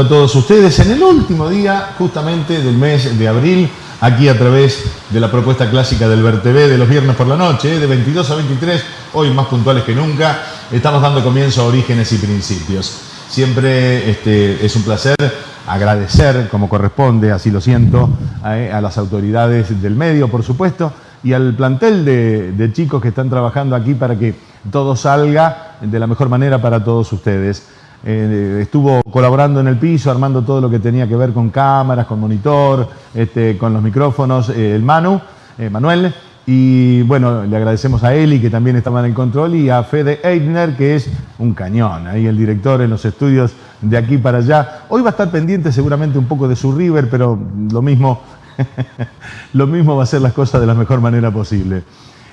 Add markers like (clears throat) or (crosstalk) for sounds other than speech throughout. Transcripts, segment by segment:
a todos ustedes en el último día justamente del mes de abril, aquí a través de la propuesta clásica del VerTV de los viernes por la noche, ¿eh? de 22 a 23, hoy más puntuales que nunca, estamos dando comienzo a Orígenes y Principios. Siempre este, es un placer agradecer, como corresponde, así lo siento, a, eh, las autoridades del medio, por supuesto, y al plantel de chicos que están trabajando aquí para que todo salga de la mejor manera para todos ustedes. Eh, estuvo colaborando en el piso, armando todo lo que tenía que ver con cámaras, con monitor, este, con los micrófonos, eh, el Manu, eh, Manuel. Y bueno, le agradecemos a Eli, que también estaba en el control, y a Fede Eigner, que es un cañón, ahí el director en los estudios de aquí para allá. Hoy va a estar pendiente seguramente un poco de su River, pero lo mismo, (laughs) lo mismo va a ser las cosas de la mejor manera posible.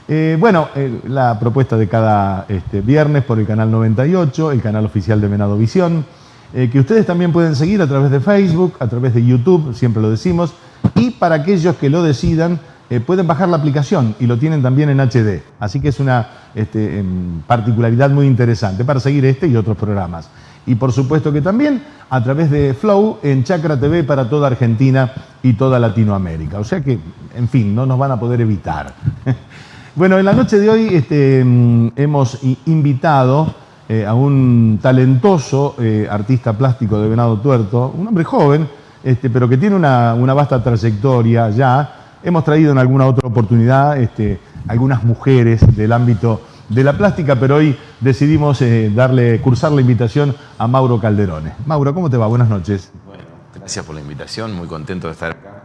Eh, bueno, eh, la propuesta de cada este, viernes por el canal 98, el canal oficial de Venado Visión, eh, que ustedes también pueden seguir a través de Facebook, a través de YouTube, siempre lo decimos, y para aquellos que lo decidan, pueden bajar la aplicación y lo tienen también en HD. Así que es una este, em, particularidad muy interesante para seguir este y otros programas. Y por supuesto que también a través de Flow en Chakra TV para toda Argentina y toda Latinoamérica. O sea que, en fin, no nos van a poder evitar. (laughs) Bueno, en la noche de hoy este, mm, hemos invitado eh, a un talentoso eh, artista plástico de Venado Tuerto, un hombre joven, este, pero que tiene una, vasta trayectoria ya. Hemos traído en alguna otra oportunidad este, algunas mujeres del ámbito de la plástica, pero hoy decidimos eh, darle, cursar la invitación a Mauro Calderone. Mauro, ¿cómo te va? Buenas noches. Bueno, gracias por la invitación, muy contento de estar acá.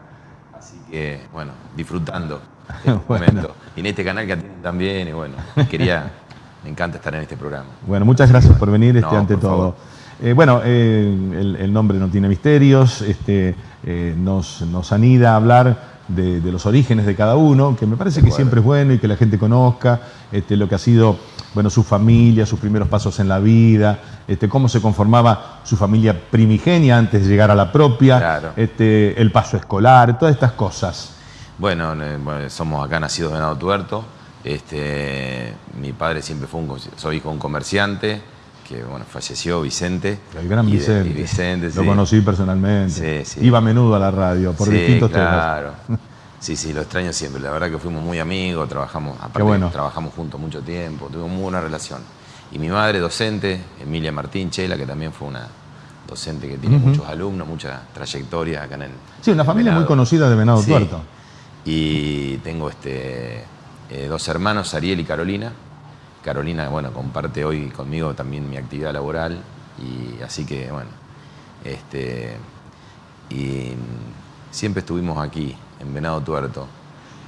Así que, bueno, disfrutando (laughs) momento. Y en este canal que también, y bueno, quería, (laughs) me encanta estar en este programa. Bueno, muchas gracias por venir este, ante todo. Eh, bueno, eh, el, nombre no tiene misterios, este, eh, nos, nos anida a hablar de, los orígenes de cada uno, que me parece que siempre es bueno y que la gente conozca este, lo que ha sido bueno, su familia, sus primeros pasos en la vida, este, cómo se conformaba su familia primigenia antes de llegar a la propia, este, el paso escolar, todas estas cosas. Bueno, somos acá nacidos de Venado Tuerto. Este, mi padre siempre fue un, soy hijo de un comerciante que bueno, falleció, Vicente. El gran Vicente. Lo conocí personalmente. Iba a menudo a la radio por distintos claro. (laughs) Sí, sí, lo extraño siempre. La verdad que fuimos muy amigos, trabajamos, aparte, trabajamos juntos mucho tiempo, tuvimos muy buena relación. Y mi madre, docente, Emilia Martín Chela, que también fue una docente que tiene muchos alumnos, mucha trayectoria acá en el. Sí, una familia muy conocida de Venado Tuerto. Y tengo este, eh, dos hermanos, Ariel y Carolina. Carolina, bueno, comparte hoy conmigo también mi actividad laboral. Y así que, bueno, este, y siempre estuvimos aquí, en Venado Tuerto.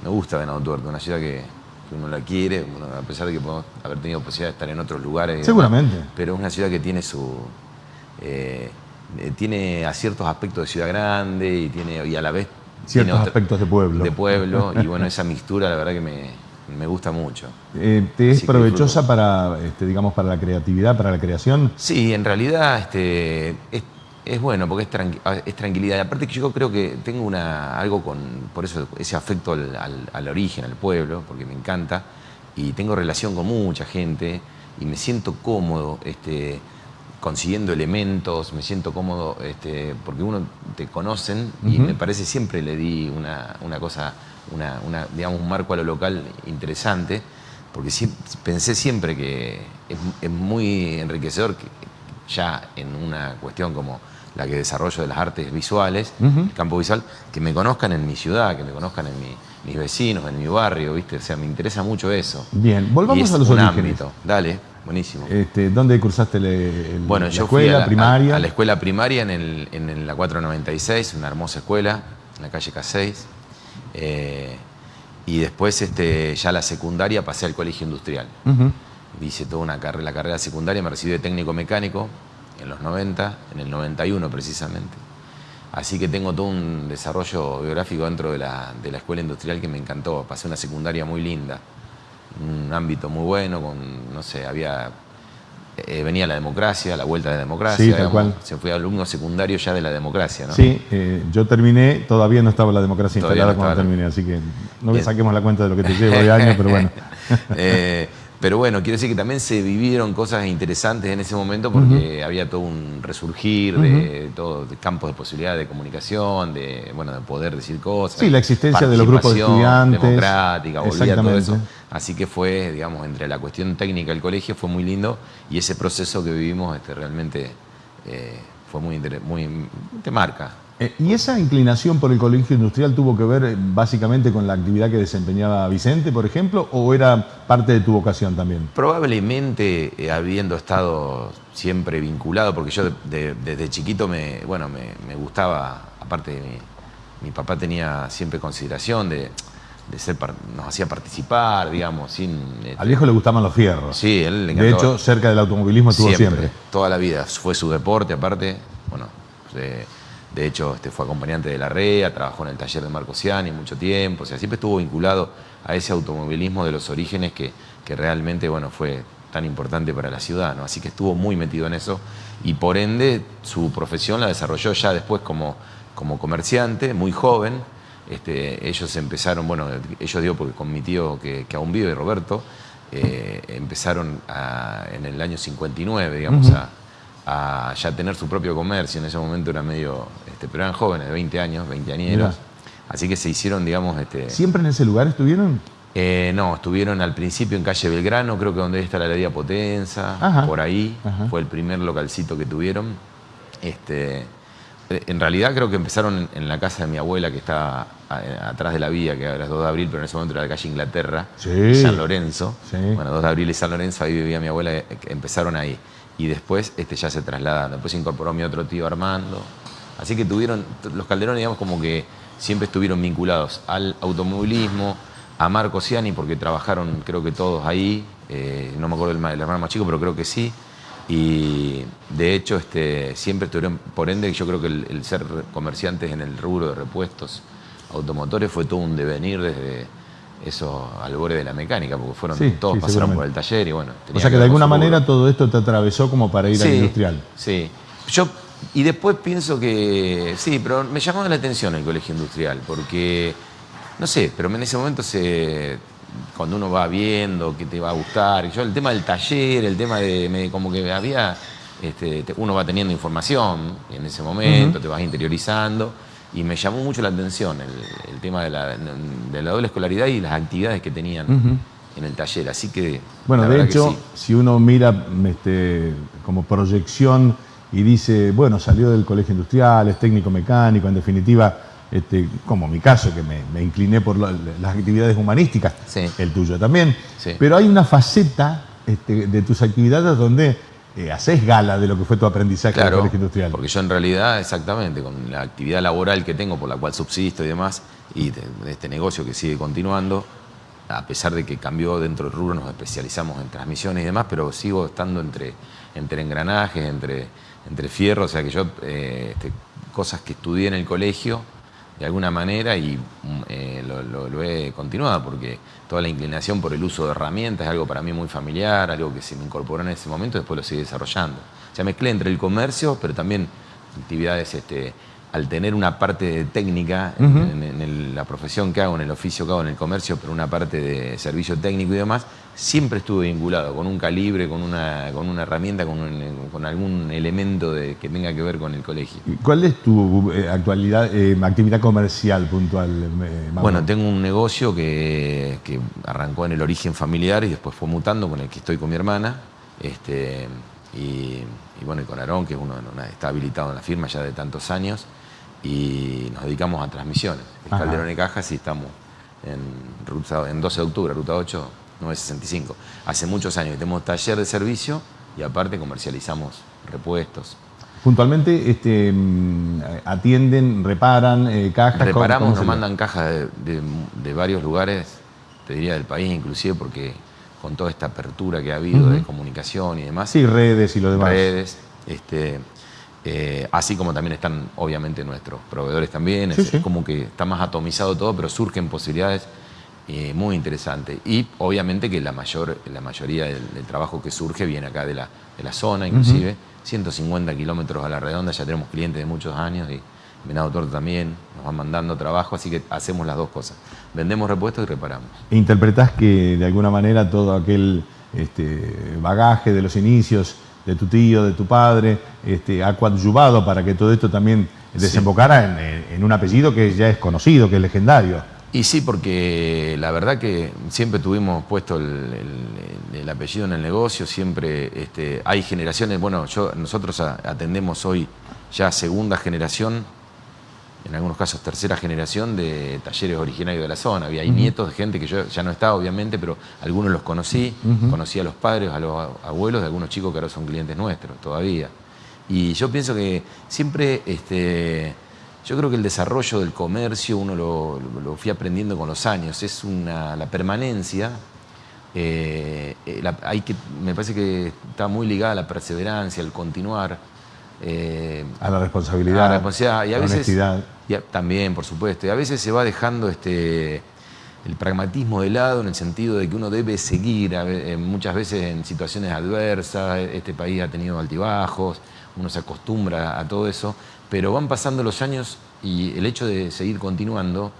Me gusta Venado Tuerto, una ciudad que, uno la quiere, a pesar de que podemos haber tenido posibilidad de estar en otros lugares. Seguramente. pero es una ciudad que tiene su... Eh, eh, tiene a ciertos aspectos de ciudad grande y, tiene, y a la vez ciertos aspectos de pueblo. De pueblo, (laughs) y bueno, esa mixtura la verdad que me, gusta mucho. Eh, ¿Te es provechosa para, este, digamos, para la creatividad, para la creación? Sí, en realidad este, es, bueno porque es, tranquilidad. Y aparte que yo creo que tengo una, algo con, por eso ese afecto al, origen, al pueblo, porque me encanta, y tengo relación con mucha gente y me siento cómodo. Este, consiguiendo elementos, me siento cómodo, este, porque uno te conocen y me parece siempre le di una, cosa, una, digamos, un marco a lo local interesante, porque pensé siempre que es, muy enriquecedor que ya en una cuestión como la que desarrollo de las artes visuales, el campo visual, que me conozcan en mi ciudad, que me conozcan en mis vecinos, en mi barrio, ¿viste? O sea, me interesa mucho eso. Bien, volvamos a los un orígenes. Ámbito. Dale. Buenísimo. Este, ¿Dónde cursaste bueno, la yo escuela fui a primaria? A, la escuela primaria en, el, en, la 496, una hermosa escuela, en la calle K6. Eh, y después este, ya la secundaria pasé al colegio industrial. Hice toda una carrera, la carrera secundaria, me recibí de técnico mecánico en los 90, en el 91 precisamente. Así que tengo todo un desarrollo biográfico dentro de la, de la escuela industrial que me encantó. Pasé una secundaria muy linda un ámbito muy bueno, con, no sé, había eh, venía la democracia, la vuelta de la democracia. Se fue alumno secundario ya de la democracia, ¿no? Sí, eh, yo terminé, todavía no estaba la democracia instalada cuando terminé, así que no me saquemos la cuenta de lo que te llevo de (laughs) años, pero bueno. Eh, Pero bueno, quiero decir que también se vivieron cosas interesantes en ese momento porque había todo un resurgir de todo de campos de posibilidad de comunicación, de bueno, de poder decir cosas. Sí, la existencia de los grupos de estudiantes. democrática, volvía todo eso. Así que fue, digamos, entre la cuestión técnica del colegio fue muy lindo y ese proceso que vivimos este, realmente eh, fue muy, muy te marca. Eh, ¿Y esa inclinación por el colegio industrial tuvo que ver eh, básicamente con la actividad que desempeñaba Vicente, por ejemplo, o era parte de tu vocación también? Probablemente, habiendo estado siempre vinculado, porque yo desde chiquito me, bueno, me, gustaba, aparte de mi, mi papá tenía siempre consideración de de ser, nos hacía participar, digamos, sin... Este, Al viejo le gustaban los fierros. Sí, él le De hecho, cerca del automovilismo estuvo siempre, Toda la vida. Fue su deporte, aparte. Bueno, de, hecho, este, fue acompañante de la REA, trabajó en el taller de Marco Ciani mucho tiempo. O sea, siempre estuvo vinculado a ese automovilismo de los orígenes que, que realmente, bueno, fue tan importante para la ciudad, ¿no? Así que estuvo muy metido en eso y por ende su profesión la desarrolló ya después como, como comerciante, muy joven, este, ellos empezaron, bueno, ellos digo porque con mi tío que, aún vive, Roberto, eh, empezaron en el año 59, digamos, a, ya tener su propio comercio. En ese momento era medio, este, pero eran jóvenes, de 20 años, 20 añeros. Así que se hicieron, digamos... Este, ¿Siempre en ese lugar estuvieron? Eh, no, estuvieron al principio en calle Belgrano, creo que donde está la heladería Potenza, por ahí. Fue el primer localcito que tuvieron. Este, eh, en realidad creo que empezaron en, la casa de mi abuela que está eh, atrás de la vía, que era 2 de abril, pero en ese momento era la calle Inglaterra, San Lorenzo. Bueno, 2 de abril y San Lorenzo, ahí vivía mi abuela, empezaron ahí. Y después este, ya se trasladaron. Después se incorporó mi otro tío Armando. Así que tuvieron, los calderones digamos como que siempre estuvieron vinculados al automovilismo, a Marco Ciani, porque trabajaron creo que todos ahí. no me acuerdo del, hermano más chico, pero creo que sí. Y de hecho, este, siempre estuvieron, por ende, yo creo que el, ser comerciantes en el rubro de repuestos automotores fue todo un devenir desde esos albores de la mecánica, porque fueron todos pasaron por el taller y bueno. O sea que, de alguna manera todo esto te atravesó como para ir al industrial. Sí. Yo, y después pienso que, sí, pero me llamó la atención el colegio industrial, porque, no sé, pero en ese momento se cuando uno va viendo que te va a gustar. Yo el tema del taller, el tema de como que había, este, uno va teniendo información en ese momento, te vas interiorizando y me llamó mucho la atención el, tema de la, doble escolaridad y las actividades que tenían. En el taller, así que. Bueno, de hecho, si uno mira este, como proyección y dice, bueno, salió del colegio industrial, es técnico mecánico, en definitiva, este, como mi caso, que me, incliné por las actividades humanísticas, el tuyo también. Pero hay una faceta este, de tus actividades donde eh, haces gala de lo que fue tu aprendizaje en el colegio industrial. Porque yo en realidad, exactamente, con la actividad laboral que tengo, por la cual subsisto y demás, y de, este negocio que sigue continuando, a pesar de que cambió dentro del rubro, nos especializamos en transmisiones y demás, pero sigo estando entre, entre engranajes, entre, entre fierros, o sea que yo, eh, este, cosas que estudié en el colegio, de alguna manera y mm, eh, lo, he continuado porque toda la inclinación por el uso de herramientas es algo para mí muy familiar, algo que se me incorporó en ese momento y después lo sigue desarrollando. O sea, mezclé entre el comercio, pero también actividades este, al tener una parte técnica en, la profesión que hago, en el oficio que hago, en el comercio, pero una parte de servicio técnico y demás, siempre estuve vinculado con un calibre, con una, con una herramienta, con, algún elemento de, que tenga que ver con el colegio. ¿Cuál es tu eh, actualidad, eh, actividad comercial puntual? Eh, bueno, tengo un negocio que, arrancó en el origen familiar y después fue mutando, con el que estoy con mi hermana. Este, y, bueno, y con Aarón, que uno está habilitado en la firma ya de tantos años y nos dedicamos a transmisiones. En Calderón y Cajas y estamos en, en 12 de octubre, ruta 8, 965. Hace muchos años tenemos taller de servicio y aparte comercializamos repuestos. Puntualmente este, mm, atienden, reparan eh, cajas. Reparamos, nos mandan cajas de, varios lugares, te diría del país inclusive, porque con toda esta apertura que ha habido de comunicación y demás. Sí, redes y lo demás. Redes. Este, eh, así como también están, obviamente, nuestros proveedores también. es, como que está más atomizado todo, pero surgen posibilidades eh, muy interesantes. Y obviamente que la, mayor, la mayoría del, trabajo que surge viene acá de la, de la zona, inclusive. 150 kilómetros a la redonda, ya tenemos clientes de muchos años y Venado Torto también, nos van mandando trabajo, así que hacemos las dos cosas. Vendemos repuestos y reparamos. ¿E interpretás que de alguna manera todo aquel este, bagaje de los inicios de tu tío, de tu padre, este, ha coadyuvado para que todo esto también desembocara en, un apellido que ya es conocido, que es legendario. Y sí, porque la verdad que siempre tuvimos puesto el, apellido en el negocio, siempre este, hay generaciones, bueno, yo, nosotros atendemos hoy ya segunda generación en algunos casos tercera generación de talleres originarios de la zona. Había hay nietos de gente que yo ya no estaba, obviamente, pero algunos los conocí. Conocí a los padres, a los abuelos de algunos chicos que ahora son clientes nuestros todavía. Y yo pienso que siempre, este, yo creo que el desarrollo del comercio uno lo, fui aprendiendo con los años. Es una, la permanencia. Eh, eh, hay que, me parece que está muy ligada a la perseverancia, al continuar. Eh, a la responsabilidad, a la responsabilidad y a veces, honestidad. también, por supuesto. Y a veces se va dejando este, el pragmatismo de lado en el sentido de que uno debe seguir, muchas veces en situaciones adversas, este país ha tenido altibajos, uno se acostumbra a todo eso, pero van pasando los años y el hecho de seguir continuando,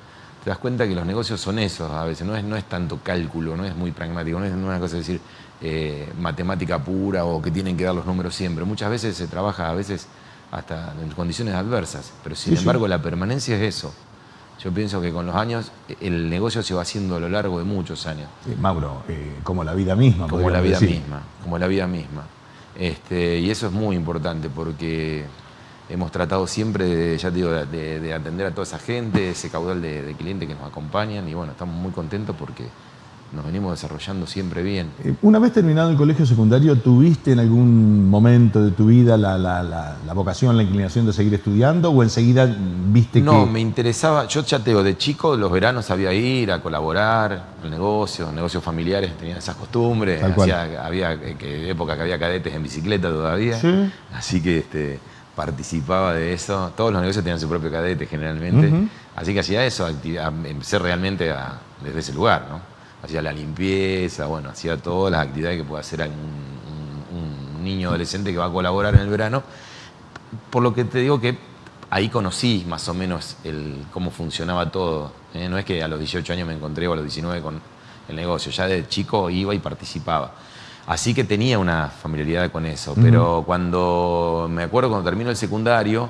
te das cuenta que los negocios son esos a veces, no es, no es tanto cálculo, no es muy pragmático, no es una cosa de decir, eh, matemática pura o que tienen que dar los números siempre. Muchas veces se trabaja, a veces hasta en condiciones adversas, pero sin embargo la permanencia es eso. Yo pienso que con los años el negocio se va haciendo a lo largo de muchos años. Mauro, eh, como la vida misma. Como la vida misma, como la vida misma. Este, y eso es muy importante porque hemos tratado siempre, de, ya digo, de, atender a toda esa gente, ese caudal de, de clientes que nos acompañan y bueno, estamos muy contentos porque nos venimos desarrollando siempre bien. Eh, una vez terminado el colegio secundario, ¿tuviste en algún momento de tu vida la, vocación, la inclinación de seguir estudiando o enseguida viste que...? No, me interesaba, yo ya te digo, de chico los veranos sabía ir a colaborar en negocios, negocios familiares tenían esas costumbres, había eh, que, época que había cadetes en bicicleta todavía, así que este, participaba de eso, todos los negocios tenían su propio cadete generalmente, así que hacía eso, empecé realmente desde ese lugar, ¿no? hacía la limpieza, bueno, hacía todas las actividades que puede hacer un, un, niño adolescente que va a colaborar en el verano. Por lo que te digo que ahí conocí más o menos el, cómo funcionaba todo. ¿eh? No es que a los 18 años me encontré o a los 19 con el negocio, ya de chico iba y participaba. Así que tenía una familiaridad con eso, pero cuando me acuerdo cuando terminó el secundario,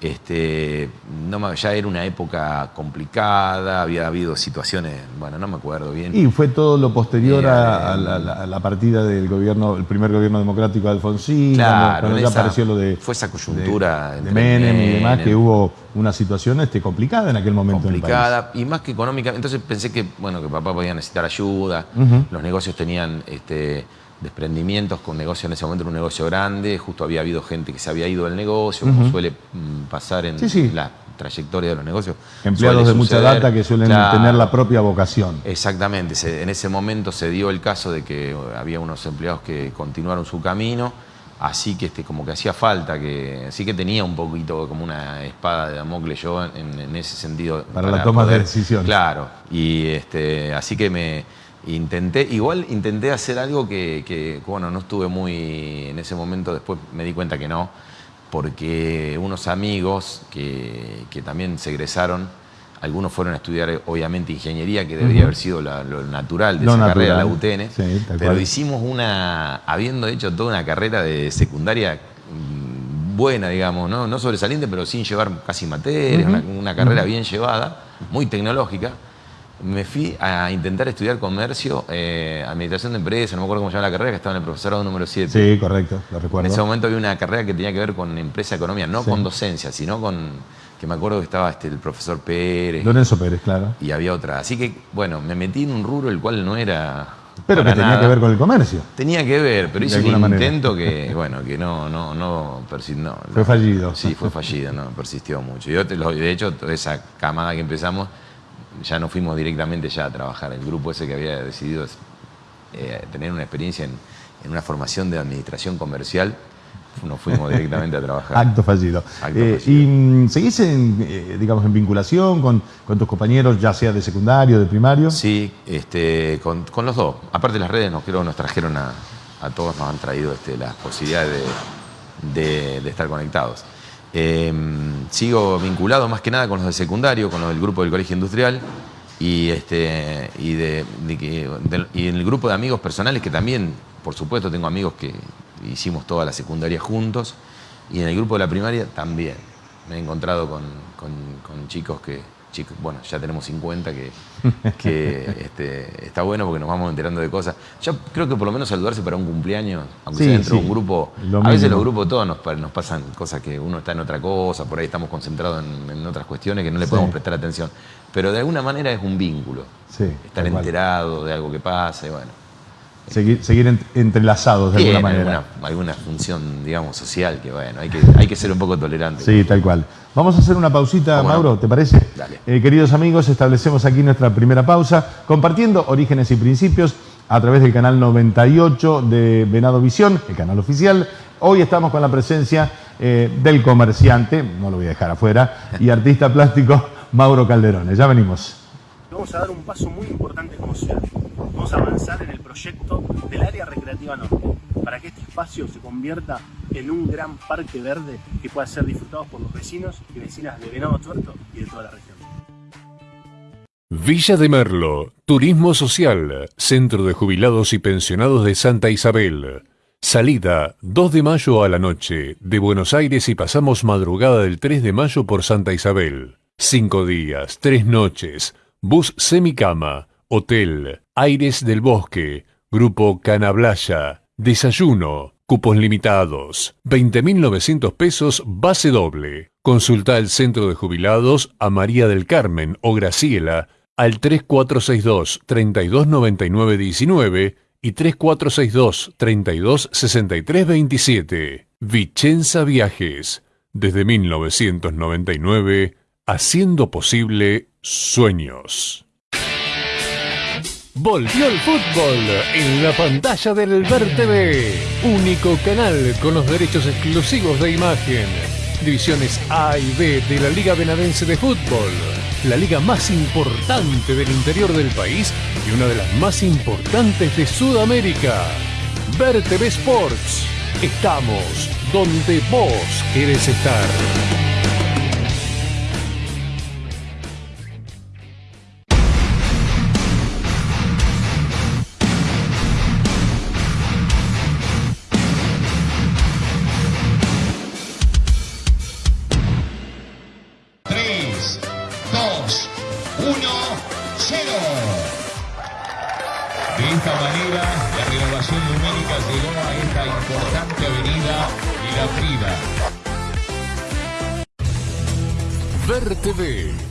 este, no, ya era una época complicada, había habido situaciones, bueno, no me acuerdo bien. Y fue todo lo posterior a, la, partida del gobierno, el primer gobierno democrático de Alfonsín, cuando, ya apareció lo de... Fue esa coyuntura de, Menem, y demás, que hubo una situación este, complicada en aquel momento Complicada, y más que económica. Entonces pensé que, bueno, que papá podía necesitar ayuda, los negocios tenían... Este, desprendimientos con negocio en ese momento era un negocio grande, justo había habido gente que se había ido del negocio, como suele mm, pasar en la trayectoria de los negocios. Empleados de mucha data que suelen tener la propia vocación. Exactamente, en ese momento se dio el caso de que había unos empleados que continuaron su camino, así que este, como que hacía falta, que así que tenía un poquito como una espada de Damocles yo en, ese sentido. Para, la toma de decisiones. Claro, y este, así que me Intenté, igual intenté hacer algo que, bueno, no estuve muy en ese momento, después me di cuenta que no, porque unos amigos que, también se egresaron, algunos fueron a estudiar obviamente ingeniería, que debería haber sido lo natural de esa carrera, la UTN, pero hicimos una, habiendo hecho toda una carrera de secundaria mm, buena, digamos, no, no sobresaliente, pero sin llevar casi materias, una, carrera bien llevada, muy tecnológica me fui a intentar estudiar comercio, eh, administración de empresas, no me acuerdo cómo se llama la carrera, que estaba en el profesorado número 7. Sí, correcto, lo recuerdo. En ese momento había una carrera que tenía que ver con empresa economía, no con docencia, sino con, que me acuerdo que estaba este, el profesor Pérez. Lorenzo Pérez, claro. Y había otra. Así que, bueno, me metí en un rubro el cual no era... Pero que tenía que ver con el comercio. Tenía que ver, pero hice un intento que, bueno, que no, no, no, no Fue fallido. Sí, fue fallido, no, persistió mucho. Yo, de hecho, toda esa camada que empezamos ya no fuimos directamente ya a trabajar. El grupo ese que había decidido eh, tener una experiencia en, una formación de administración comercial, nos fuimos (laughs) directamente a trabajar. Acto fallido. Eh, ¿Y mm, seguís en, eh, digamos, en vinculación con, tus compañeros, ya sea de secundario, de primario? Sí, este, con, los dos. Aparte las redes nos, creo, nos trajeron a, todos, nos han traído este, las posibilidades de estar conectados. Em, sigo vinculado más que nada con los de secundario, con los del grupo del colegio industrial. Y, este, de, y en el grupo de amigos personales, que también, por supuesto, tengo amigos que hicimos toda la secundaria juntos, y en el grupo de la primaria también. Me he encontrado con, con chicos que, chicos, bueno, ya tenemos 50, que, (laughs) este, está bueno porque nos vamos enterando de cosas. Yo creo que por lo menos saludarse para un cumpleaños, aunque sea dentro de un grupo, a veces los grupos todos nos, nos, pasan cosas que uno está en otra cosa, por ahí estamos concentrados en, otras cuestiones que no le podemos prestar atención. Pero de alguna manera es un vínculo. estar enterado de algo que pasa y bueno. Seguir, seguir entrelazados de alguna manera. Alguna, alguna función, digamos, social que, bueno, hay que, hay que ser un poco tolerante. Sí, tal cual. Vamos a hacer una pausita, Mauro, ¿te parece? Dale. Eh, queridos amigos, establecemos aquí nuestra primera pausa, compartiendo orígenes y principios a través del canal 98 de Venado Visión, el canal oficial. Hoy estamos con la presencia eh, del comerciante, no lo voy a dejar afuera, y (laughs) artista plástico Mauro Calderone. Ya venimos. Vamos a dar un paso muy importante como ciudad. Vamos a avanzar en el proyecto recreativa norte, para que este espacio se convierta en un gran parque verde que pueda ser disfrutado por los vecinos y vecinas de Venado Tuerto y de toda la región. Villa de Merlo, Turismo Social, Centro de Jubilados y Pensionados de Santa Isabel. Salida 2 de mayo a la noche de Buenos Aires y pasamos madrugada del 3 de mayo por Santa Isabel. Cinco días, tres noches, bus semicama, hotel, aires del bosque, grupo Canablaya, desayuno, cupos limitados, 20.900 pesos base doble. Consulta el centro de jubilados a María del Carmen o Graciela al 3462 329919 y 3462 326327. Vicenza Viajes, desde 1999, haciendo posible sueños. Volvió el fútbol en la pantalla del Ver único canal con los derechos exclusivos de imagen. Divisiones A y B de la Liga Benadense de Fútbol, la liga más importante del interior del país y una de las más importantes de Sudamérica. Ver Sports. Estamos donde vos querés estar.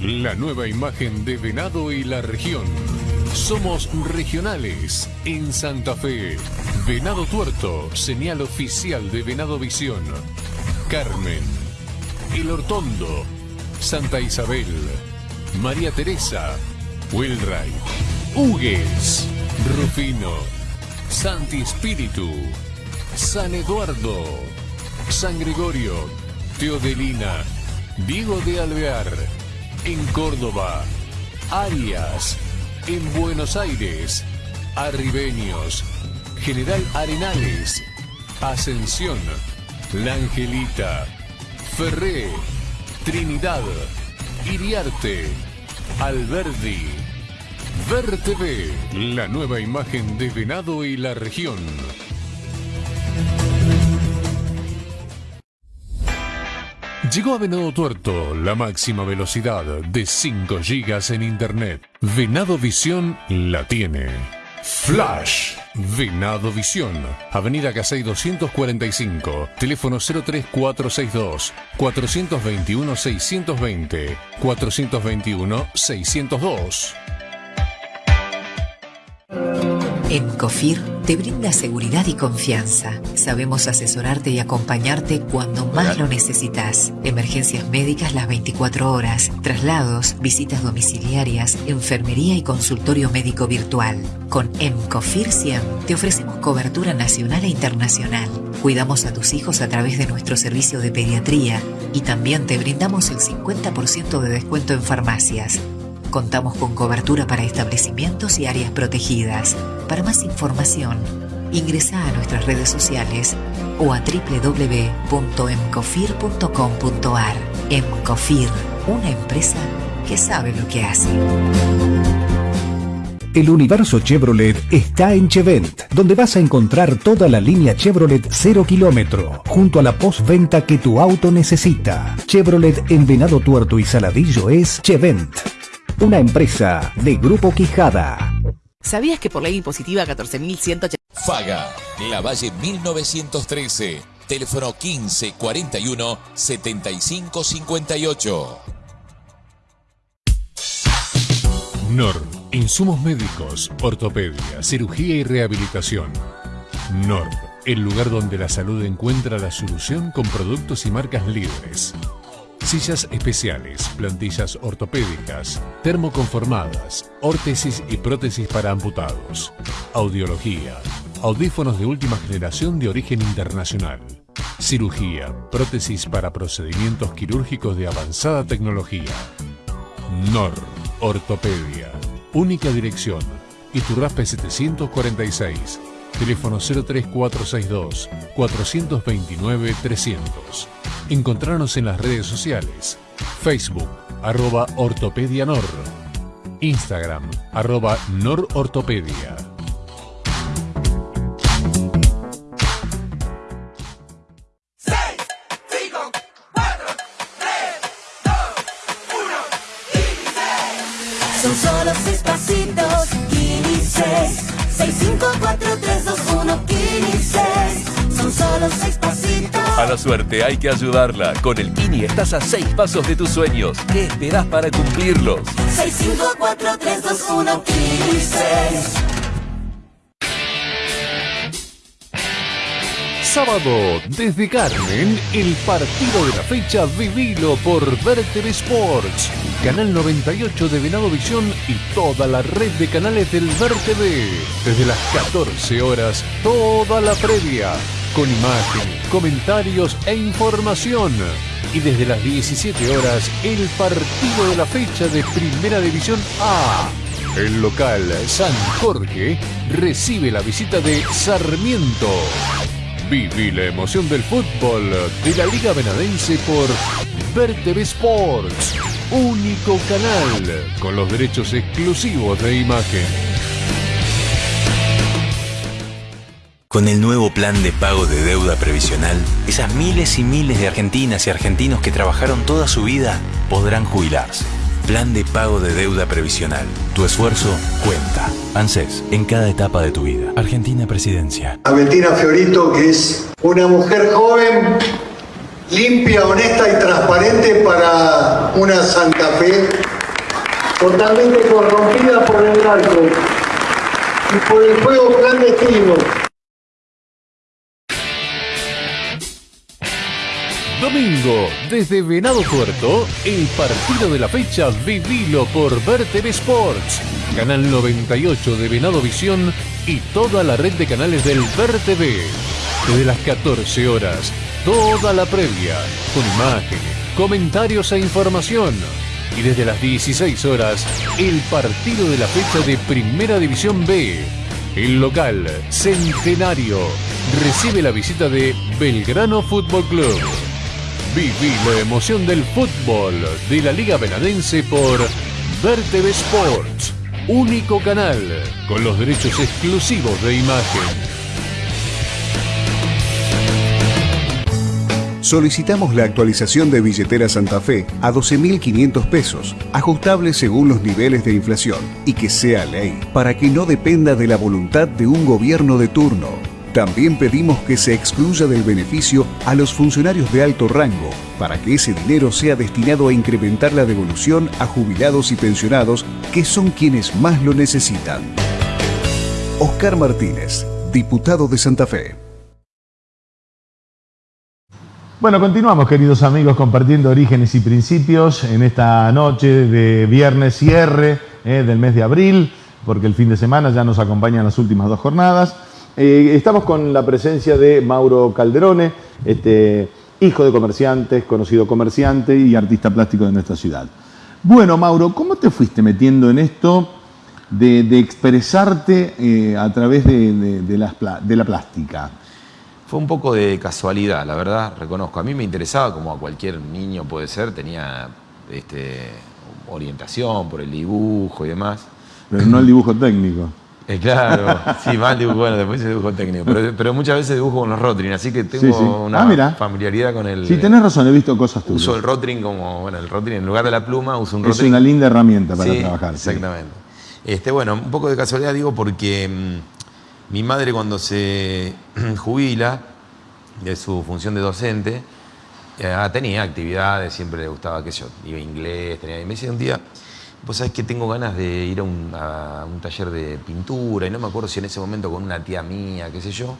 La nueva imagen de Venado y la región. Somos regionales en Santa Fe. Venado Tuerto, señal oficial de Venado Visión. Carmen, El Hortondo, Santa Isabel, María Teresa, Wilray, Hugues, Rufino, Santi Espíritu, San Eduardo, San Gregorio, Teodelina, Diego de Alvear, en Córdoba, Arias, en Buenos Aires, Arribeños, General Arenales, Ascensión, La Angelita, Ferré, Trinidad, Iriarte, Alberdi. Ver TV, la nueva imagen de Venado y la región. Llegó a Venado Tuerto la máxima velocidad de 5 GB en Internet. Venado Visión la tiene. Flash. Venado Visión. Avenida Casey 245. Teléfono 03462 421 620 421 602. En COFIR te brinda seguridad y confianza. Sabemos asesorarte y acompañarte cuando más lo necesitas. Emergencias médicas las 24 horas, traslados, visitas domiciliarias, enfermería y consultorio médico virtual. Con EMCOFIR 100 te ofrecemos cobertura nacional e internacional. Cuidamos a tus hijos a través de nuestro servicio de pediatría y también te brindamos el 50% de descuento en farmacias. Contamos con cobertura para establecimientos y áreas protegidas. Para más información, ingresa a nuestras redes sociales o a www.emcofir.com.ar. Emcofir, una empresa que sabe lo que hace. El universo Chevrolet está en Chevent, donde vas a encontrar toda la línea Chevrolet 0 kilómetro, junto a la postventa que tu auto necesita. Chevrolet en Venado Tuerto y Saladillo es Chevent, una empresa de Grupo Quijada. ¿Sabías que por ley impositiva 14.180... Faga, La Valle 1913, teléfono 15 41 75 58. NOR, insumos médicos, ortopedia, cirugía y rehabilitación. NOR, el lugar donde la salud encuentra la solución con productos y marcas líderes. Sillas especiales, plantillas ortopédicas, termoconformadas, órtesis y prótesis para amputados. Audiología, audífonos de última generación de origen internacional. Cirugía, prótesis para procedimientos quirúrgicos de avanzada tecnología. NOR, Ortopedia. Única dirección, Iturraspe 746. Teléfono 03462 429 300. Encontrarnos en las redes sociales. Facebook, arroba Ortopedia Nor. Instagram, arroba Norortopedia. Son solo seis pasitos, Kini 6. 6, 5, 4, 3, 2, 1, Kini 6. Seis pasitos. A la suerte hay que ayudarla. Con el Kini estás a seis pasos de tus sueños. ¿Qué esperás para cumplirlos? 6, 5, 4, 3, 2, 1, Kini 6. Sábado, desde Carmen, el partido de la fecha vivilo por Ver TV Sports. Canal 98 de Venado Visión y toda la red de canales del Ver TV. Desde las 14 horas, toda la previa. Con imagen, comentarios e información. Y desde las 17 horas, el partido de la fecha de Primera División A. El local San Jorge recibe la visita de Sarmiento. Viví la emoción del fútbol de la Liga Benadense por Ver TV Sports, único canal con los derechos exclusivos de imagen. Con el nuevo plan de pago de deuda previsional, esas miles y miles de argentinas y argentinos que trabajaron toda su vida podrán jubilarse. Plan de pago de deuda previsional. Tu esfuerzo cuenta. ANSES, en cada etapa de tu vida. Argentina Presidencia. a Fiorito, que es una mujer joven, limpia, honesta y transparente para una Santa Fe totalmente corrompida por el narco y por el juego clandestino. Desde Venado Tuerto, el partido de la fecha vivilo por Ver TV Sports, Canal 98 de Venado Visión y toda la red de canales del Ver TV. Desde las 14 horas, toda la previa, con imágenes, comentarios e información. Y desde las 16 horas, el partido de la fecha de Primera División B. El local, Centenario, recibe la visita de Belgrano Fútbol Club. Viví la emoción del fútbol de la Liga Benadense por Ver TV Sports, único canal con los derechos exclusivos de imagen. Solicitamos la actualización de billetera Santa Fe a 12.500 pesos, ajustable según los niveles de inflación, y que sea ley, para que no dependa de la voluntad de un gobierno de turno. También pedimos que se excluya del beneficio a los funcionarios de alto rango, para que ese dinero sea destinado a incrementar la devolución a jubilados y pensionados, que son quienes más lo necesitan. Oscar Martínez, diputado de Santa Fe. Bueno, continuamos, queridos amigos, compartiendo orígenes y principios en esta noche de viernes cierre eh, del mes de abril, porque el fin de semana ya nos acompañan las últimas dos jornadas. Eh, estamos con la presencia de Mauro Calderone, este, hijo de comerciantes, conocido comerciante y artista plástico de nuestra ciudad. Bueno, Mauro, ¿cómo te fuiste metiendo en esto de, de expresarte eh, a través de, de- de las pla- de la plástica? Fue un poco de casualidad, la verdad, reconozco. A mí me interesaba, como a cualquier niño puede ser, tenía este, orientación, por el dibujo y demás. Pero no el dibujo técnico. Eh, claro, (laughs) sí, más dibujo, bueno, después el dibujo técnico. Pero, pero muchas veces dibujo con los Rotring, así que tengo Sí, sí. una Ah, familiaridad con el. Sí, tenés razón, he visto cosas tuyas. Uso el Rotring como, bueno, el Rotring en lugar de la pluma uso un Es Rotring. una linda herramienta para Sí, trabajar. Exactamente. Este, bueno, un poco de casualidad digo porque mm, mi madre cuando se (clears throat) jubila de su función de docente, eh, tenía actividades, siempre le gustaba, qué sé yo, iba a inglés, tenía, y me decía un día, vos sabés que tengo ganas de ir a un, a un taller de pintura, y no me acuerdo si en ese momento con una tía mía, qué sé yo,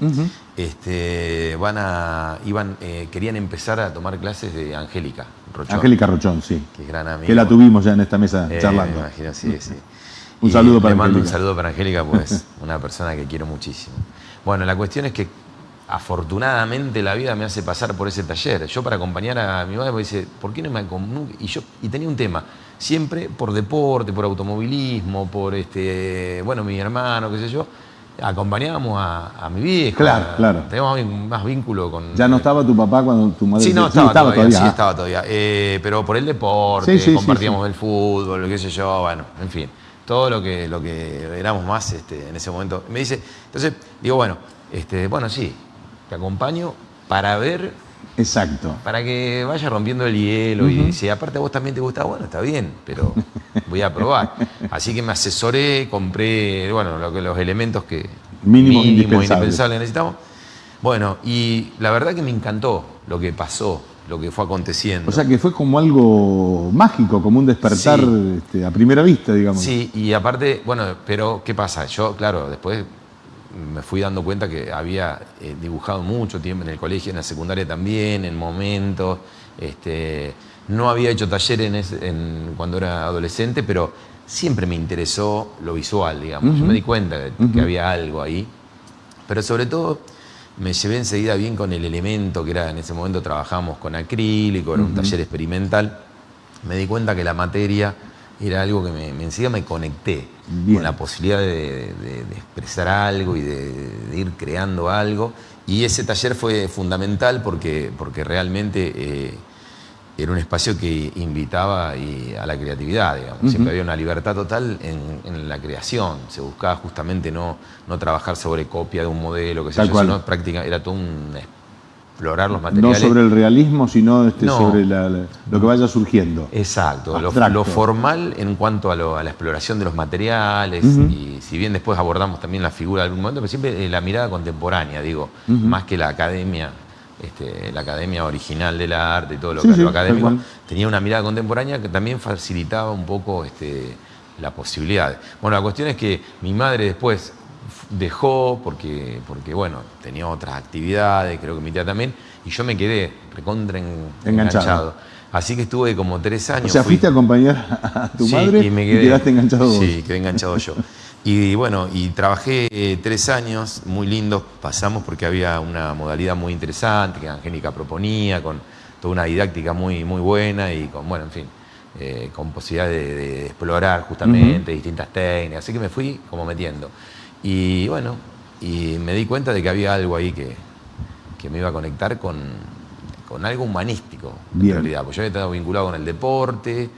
este, van a, iban, eh, querían empezar a tomar clases de Angélica Rochón. Angélica Rochón, sí. Que es gran amiga. Que la tuvimos ya en esta mesa Eh, charlando. Me imagino, sí, sí. (laughs) Un Y saludo para Le mando un Angélica. saludo para Angélica, pues (laughs) una persona que quiero muchísimo. Bueno, la cuestión es que afortunadamente la vida me hace pasar por ese taller. Yo para acompañar a mi madre me dice, ¿por qué no me Y yo y tenía un tema, siempre por deporte, por automovilismo, por este, bueno, mi hermano, qué sé yo, acompañábamos a, a mi viejo. Claro, claro. Teníamos más vínculo con. ¿Ya no estaba tu papá cuando tu madre Sí, no, sí, estaba, todavía, sí, estaba todavía. Eh, pero por el deporte, Sí, sí, sí, compartíamos el fútbol, qué sé yo, bueno, en fin. Todo lo que, lo que éramos más este, en ese momento. Me dice, entonces, digo, bueno, este, bueno, sí, te acompaño para ver, Exacto. para que vaya rompiendo el hielo y si aparte a vos también te gusta, bueno, está bien, pero voy a probar. Así que me asesoré, compré, bueno, lo que- los elementos que Mínimos mínimos, indispensables. necesitamos. Bueno, y la verdad que me encantó lo que pasó, lo que fue aconteciendo. O sea que fue como algo mágico, como un despertar Sí. este, a primera vista, digamos. Sí, y aparte, bueno, pero ¿qué pasa? Yo, claro, después me fui dando cuenta que había eh, dibujado mucho tiempo en el colegio, en la secundaria también, en momentos. Este, no había hecho taller en ese- en- cuando era adolescente, pero siempre me interesó lo visual, digamos. Yo me di cuenta de que había algo ahí. Pero sobre todo me llevé enseguida bien con el elemento que era en ese momento trabajamos con acrílico, era un taller experimental. Me di cuenta que la materia era algo que me, me- enseguida me conecté Bien. con la posibilidad de, de- de expresar algo y de, de ir creando algo. Y ese taller fue fundamental porque, porque realmente eh, era un espacio que invitaba y a la creatividad, digamos. Siempre había una libertad total en, en la creación. Se buscaba justamente no, no trabajar sobre copia de un modelo, que Tal yo, sino práctica, era todo un explorar los No materiales. sobre el realismo, sino este, No. sobre la- la- lo que vaya surgiendo. Exacto, lo, lo formal en cuanto a, lo- a la exploración de los materiales y si bien después abordamos también la figura de algún momento, pero siempre eh, la mirada contemporánea, digo, más que la academia, este, la academia original del arte y todo lo, Sí, que sí, lo académico, tenía una mirada contemporánea que también facilitaba un poco este, la posibilidad. Bueno, la cuestión es que mi madre después dejó porque, porque bueno, tenía otras actividades, creo que mi tía también, y yo me quedé recontra en- Enganchado. enganchado. Así que estuve como tres años. O sea, fui- fuiste a acompañar a tu Sí, madre y, me quedé- quedaste enganchado vos. Sí, quedé enganchado yo. Y bueno, y trabajé eh, tres años muy lindos, pasamos porque había una modalidad muy interesante que Angélica proponía, con toda una didáctica muy, muy buena y con, bueno, en fin, eh, con posibilidad de, de explorar justamente distintas técnicas. Así que me fui como metiendo. Y bueno, y me di cuenta de que había algo ahí que, que me iba a conectar con, con algo humanístico, Bien. en realidad. Porque yo había estado vinculado con el deporte,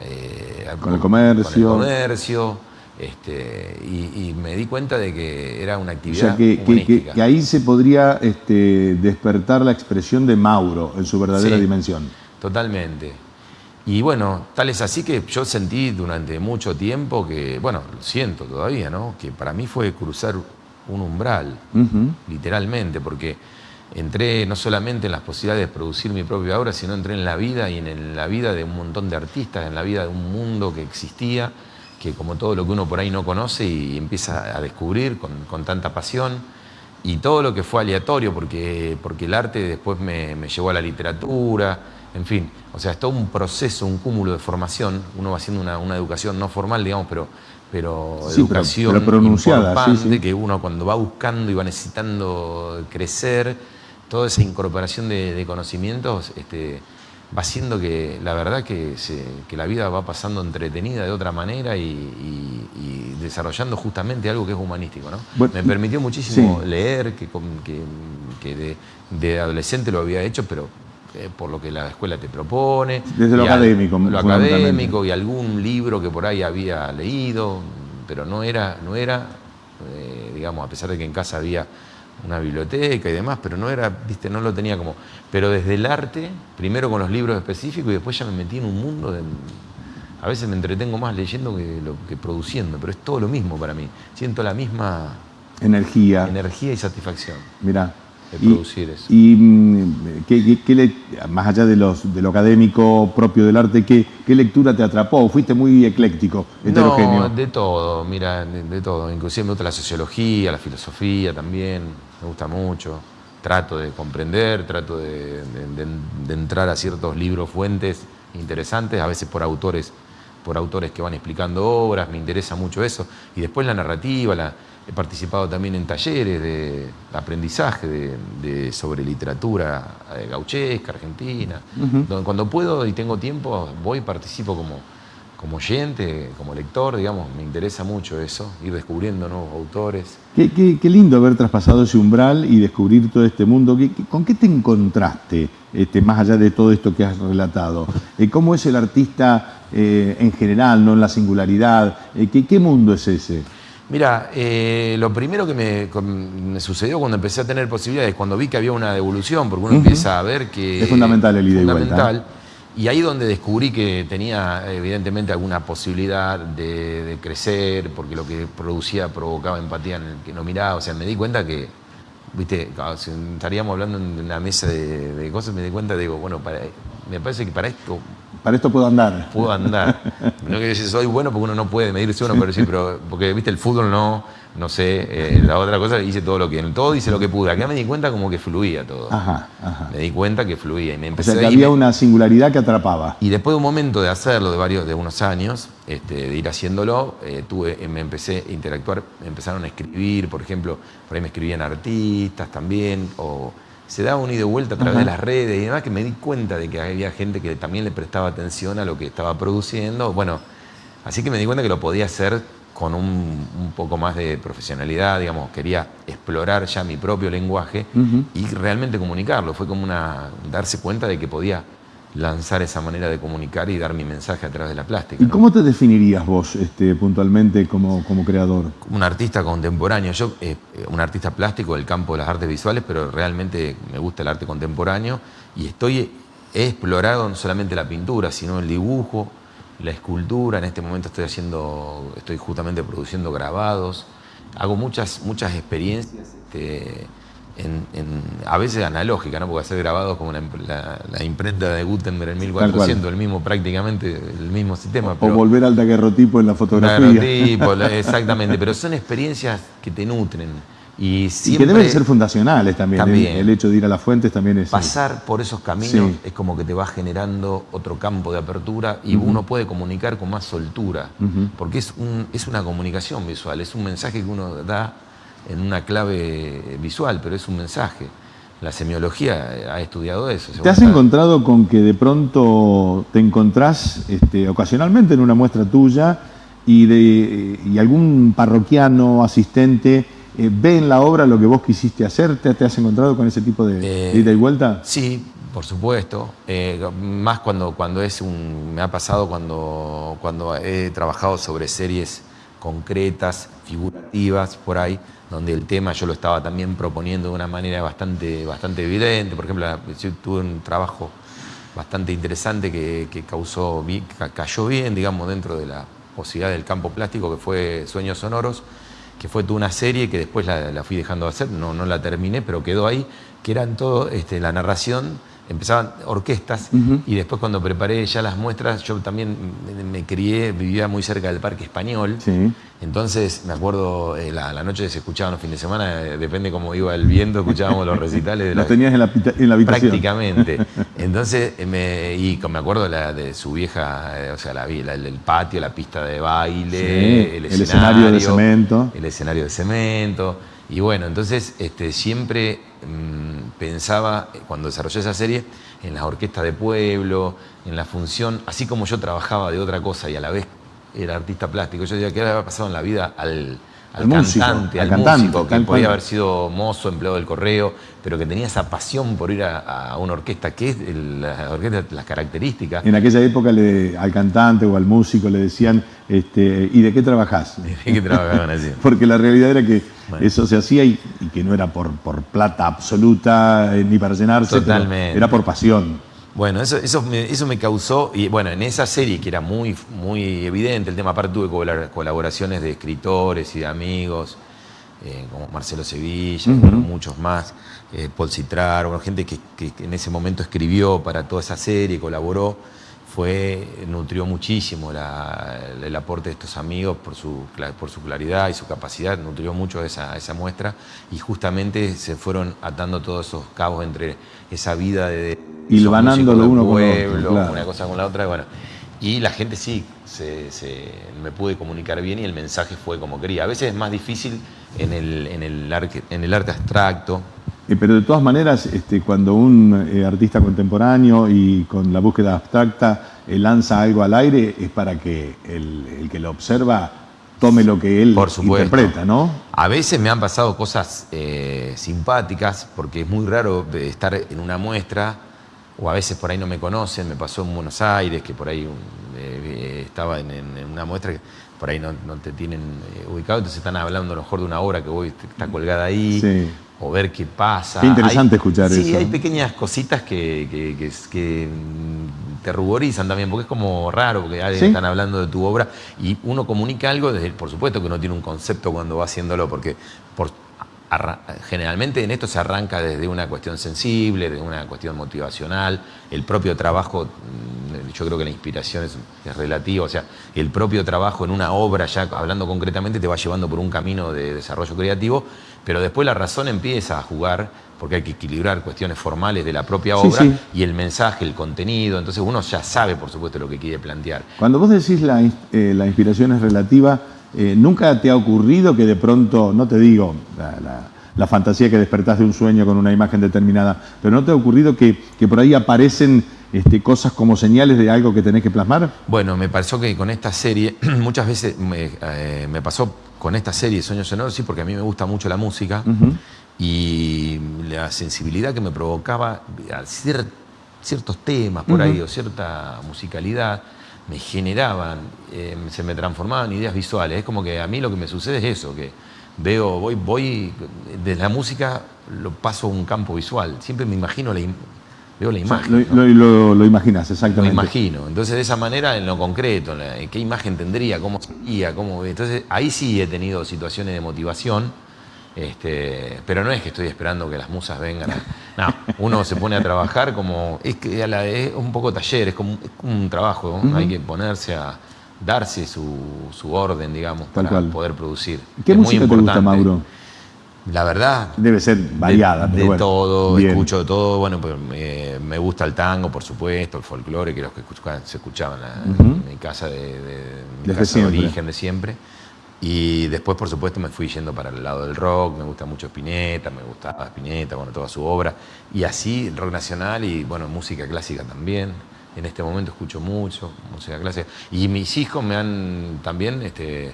eh, Con el comercio. con el comercio, este, y, y me di cuenta de que era una O actividad sea, que, ahí se podría este, despertar la expresión de Mauro en su verdadera Sí. dimensión. Totalmente. Y bueno, tal es así que yo sentí durante mucho tiempo que, bueno, lo siento todavía, ¿no? Que para mí fue cruzar un umbral, Ujú. literalmente, porque entré no solamente en las posibilidades de producir mi propia obra, sino entré en la vida y en la vida de un montón de artistas, en la vida de un mundo que existía, que como todo lo que uno por ahí no conoce y empieza a descubrir con, con tanta pasión. Y todo lo que fue aleatorio, porque, porque el arte después me, me llevó a la literatura, en fin. O sea, es todo un proceso, un cúmulo de formación. Uno va haciendo una, una educación no formal, digamos, pero, pero Sí, pero- educación pero pronunciada, sí, importante, sí. que uno cuando va buscando y va necesitando crecer, toda esa incorporación de, de conocimientos este, va haciendo que la verdad que, se- que la vida va pasando entretenida de otra manera y, y- y desarrollando justamente algo que es humanístico. ¿no? Bueno, Me permitió muchísimo leer, que, que- que de, de adolescente lo había hecho, pero por lo que la escuela te propone. Desde lo al- académico, Lo académico y algún libro que por ahí había leído, pero no era, no era eh, digamos, a pesar de que en casa había una biblioteca y demás, pero no era, viste, no lo tenía como. Pero desde el arte, primero con los libros específicos y después ya me metí en un mundo de. A veces me entretengo más leyendo que, lo, que produciendo, pero es todo lo mismo para mí. Siento la misma Energía. energía y satisfacción Mirá. De Y- producir eso. Y mm, ¿qué- qué- qué le- más allá de, los, de lo académico propio del arte, ¿qué, lectura te atrapó? Fuiste muy ecléctico, heterogéneo. No, de todo, mira, de, de todo. Inclusive me gusta la sociología, la filosofía también, me gusta mucho. Trato de comprender, trato de, de- de- de entrar a ciertos libros, fuentes interesantes, a veces por autores, por autores que van explicando obras, me interesa mucho eso. Y después la narrativa, la- he participado también en talleres de aprendizaje de, de- sobre literatura eh, gauchesca, argentina. Donde cuando puedo y tengo tiempo, voy y participo como, como oyente, como lector, digamos, me interesa mucho eso, ir descubriendo nuevos autores. Qué, qué- qué lindo haber traspasado ese umbral y descubrir todo este mundo. ¿Qué- qué- ¿Con qué te encontraste, este, más allá de todo esto que has relatado? Eh, ¿Cómo es el artista eh, en general, no en la singularidad? ¿qué, qué mundo es ese? Mira, eh, lo primero que me, sucedió cuando empecé a tener posibilidades, cuando vi que había una devolución, porque uno empieza a ver que... Es fundamental el ida y vuelta, fundamental, Y ahí donde descubrí que tenía evidentemente alguna posibilidad de, de crecer, porque lo que producía provocaba empatía en el que no miraba. O sea, me di cuenta que, viste, si estaríamos hablando en una mesa de, de cosas, me di cuenta, digo, bueno, para- me parece que para esto Para esto puedo andar. puedo andar. (laughs) No quiero decir soy bueno porque uno no puede medirse uno, pero sí, pero porque viste el fútbol no, no sé, eh, la otra cosa hice todo lo que, todo hice lo que pude. Acá me di cuenta como que fluía todo. Ajá, ajá. Me di cuenta que fluía y me O empecé sea, que a- y había me- una singularidad que atrapaba. y después de un momento de hacerlo, de varios, de unos años, este, de ir haciéndolo, eh, tuve, eh, me empecé a interactuar, me empezaron a escribir, por ejemplo, por ahí me escribían artistas también, o se daba un ida y vuelta a través de las redes y demás, que me di cuenta de que había gente que también le prestaba atención a lo que estaba produciendo. Bueno, así que me di cuenta que lo podía hacer con un, un poco más de profesionalidad, digamos, quería explorar ya mi propio lenguaje y realmente comunicarlo. Fue como una darse cuenta de que podía lanzar esa manera de comunicar y dar mi mensaje a través de la plástica. ¿Y ¿no? cómo te definirías vos este, puntualmente como, como creador? Un artista contemporáneo, yo, eh, eh, un artista plástico del campo de las artes visuales, pero realmente me gusta el arte contemporáneo y estoy, he explorado no solamente la pintura, sino el dibujo, la escultura. En este momento estoy haciendo, estoy justamente produciendo grabados. Hago muchas, muchas experiencias este, en- en- a veces analógicas, ¿no? porque hacer grabados como la, la- la imprenta de Gutenberg en cual. 1400, el mismo prácticamente, el mismo sistema. O pero- volver al daguerrotipo en la fotografía. Daguerrotipo, (laughs) exactamente, pero son experiencias que te nutren. Y, que deben ser fundacionales también. ¿eh? También. El, el hecho de ir a las fuentes también es. pasar por esos caminos Sí. es como que te va generando otro campo de apertura y uno puede comunicar con más soltura. Porque es, un- es una comunicación visual, es un mensaje que uno da en una clave visual, pero es un mensaje. La semiología ha estudiado eso. ¿Te has encontrado con que de pronto te encontrás este, ocasionalmente en una muestra tuya y, de, y algún parroquiano, asistente, eh, ve en la obra lo que vos quisiste hacer? ¿Te, te has encontrado con ese tipo de, Eh, de ida y vuelta? Sí, por supuesto. Eh, más cuando, cuando es un. Me ha pasado cuando, cuando he trabajado sobre series concretas, figurativas, por ahí, donde el tema yo lo estaba también proponiendo de una manera bastante, bastante evidente. Por ejemplo, tuve un trabajo bastante interesante que, causó, cayó bien, digamos, dentro de la posibilidad del campo plástico, que fue Sueños Sonoros, que fue una serie que después la, la fui dejando de hacer, no, no la terminé, pero quedó ahí, que eran todo, este, la narración, empezaban orquestas, y después cuando preparé ya las muestras, yo también me, crié, vivía muy cerca del Parque Español, Sí. entonces me acuerdo, eh, la, la noche se escuchaban los fines de semana, eh, depende cómo iba el viento, escuchábamos los recitales de (laughs) Lo la, tenías en la, en la habitación. Prácticamente. (laughs) Entonces, eh, me, y me acuerdo la, de su vieja, eh, o sea, el patio, la pista de baile, Sí, el, el escenario de cemento. El escenario de cemento. Y bueno, entonces este, siempre mm, pensaba, eh, cuando desarrollé esa serie, en las orquestas de pueblo, en la función, así como yo trabajaba de otra cosa y a la vez era artista plástico, yo diría que había pasado en la vida al, al Al músico, cantante, al al, cantante, músico, que podía cual. haber sido mozo, empleado del correo, pero que tenía esa pasión por ir a, a una orquesta, que es el- la orquesta, las características. En aquella época le- al cantante o al músico le decían, este, ¿y de qué trabajás? (laughs) que trabajaban así. (laughs) Porque la realidad era que Bueno. eso se hacía y, y que no era por, por plata absoluta eh, ni para llenarse, Totalmente. era por pasión. Bueno, eso, eso, me, eso me causó, y bueno, en esa serie que era muy, muy evidente, el tema aparte tuve colabora- colaboraciones de escritores y de amigos, eh, como Marcelo Sevilla, muchos más, eh, Paul Citrar, bueno, gente que en ese momento escribió para toda esa serie, colaboró, fue, nutrió muchísimo la- el aporte de estos amigos por su, por su claridad y su capacidad, nutrió mucho esa, esa muestra y justamente se fueron atando todos esos cabos entre esa vida de Hilvanándolo músicos del uno con otro, pueblo, claro. una cosa con la otra, y bueno. Y la gente sí, se, se- me pude comunicar bien y el mensaje fue como quería. A veces es más difícil en el, en el, arque- en el arte abstracto. Eh, pero de todas maneras, este, cuando un eh, artista contemporáneo y con la búsqueda abstracta lanza algo al aire, es para que el, el que lo observa tome lo que él Por interpreta, ¿no? A veces me han pasado cosas eh, simpáticas, porque es muy raro estar en una muestra, o a veces por ahí no me conocen, me pasó en Buenos Aires, que por ahí eh, estaba en, una muestra que por ahí no, no te tienen eh, ubicado, entonces están hablando a lo mejor de una obra que voy, está colgada ahí, Sí. o ver qué pasa. Qué interesante Hay- escuchar sí, eso. hay pequeñas cositas que, que- que- que, te ruborizan también, porque es como raro, porque alguien Sí. están hablando de tu obra y uno comunica algo, desde, por supuesto que uno tiene un concepto cuando va haciéndolo, porque por, generalmente en esto se arranca desde una cuestión sensible, de una cuestión motivacional, el propio trabajo, mm, yo creo que la inspiración es, es relativa, o sea, el propio trabajo en una obra, ya hablando concretamente, te va llevando por un camino de desarrollo creativo, pero después la razón empieza a jugar porque hay que equilibrar cuestiones formales de la propia obra sí. y el mensaje, el contenido, entonces uno ya sabe, por supuesto, lo que quiere plantear. Cuando vos decís la, eh, la inspiración es relativa, eh, ¿nunca te ha ocurrido que de pronto, no te digo la, la- la fantasía que despertás de un sueño con una imagen determinada, pero no te ha ocurrido que, que por ahí aparecen este, cosas como señales de algo que tenés que plasmar? Bueno, me pareció que con esta serie, (clears throat) muchas veces me, eh, me pasó con esta serie Sueños Sonoros, sí, porque a mí me gusta mucho la música. Y la sensibilidad que me provocaba a cier- ciertos temas por ahí o cierta musicalidad me generaban, eh, se me transformaban en ideas visuales. Es como que a mí lo que me sucede es eso, que veo, voy, voy, de la música lo paso a un campo visual. Siempre me imagino la im- veo la O sea, imagen. lo, ¿no? lo- lo- lo imaginás, Lo exactamente. imagino. Entonces, de esa manera, en lo concreto, en la- en qué imagen tendría, cómo sería, cómo. Entonces, ahí sí he tenido situaciones de motivación, este, pero no es que estoy esperando que las musas vengan. a- (laughs) no, uno se pone a trabajar como. Es, que a la- es un poco taller, es como, es como un trabajo. ¿no? Hay que ponerse a darse su, su orden, digamos, Tal para cual. poder producir. ¿Qué Es muy música te gusta. Mauro? La verdad, Debe ser variada, de, pero de bueno. todo, Bien. escucho de todo. Bueno, pues me, me gusta el tango, por supuesto, el folclore, que los que escuchaban- se escuchaban en mi casa de, de- mi casa de origen de siempre. Y después, por supuesto, me fui yendo para el lado del rock, me gusta mucho Spinetta, me gustaba Spinetta, bueno, toda su obra. Y así, rock nacional y, bueno, música clásica también. En este momento escucho mucho música clásica. Y mis hijos me han también este,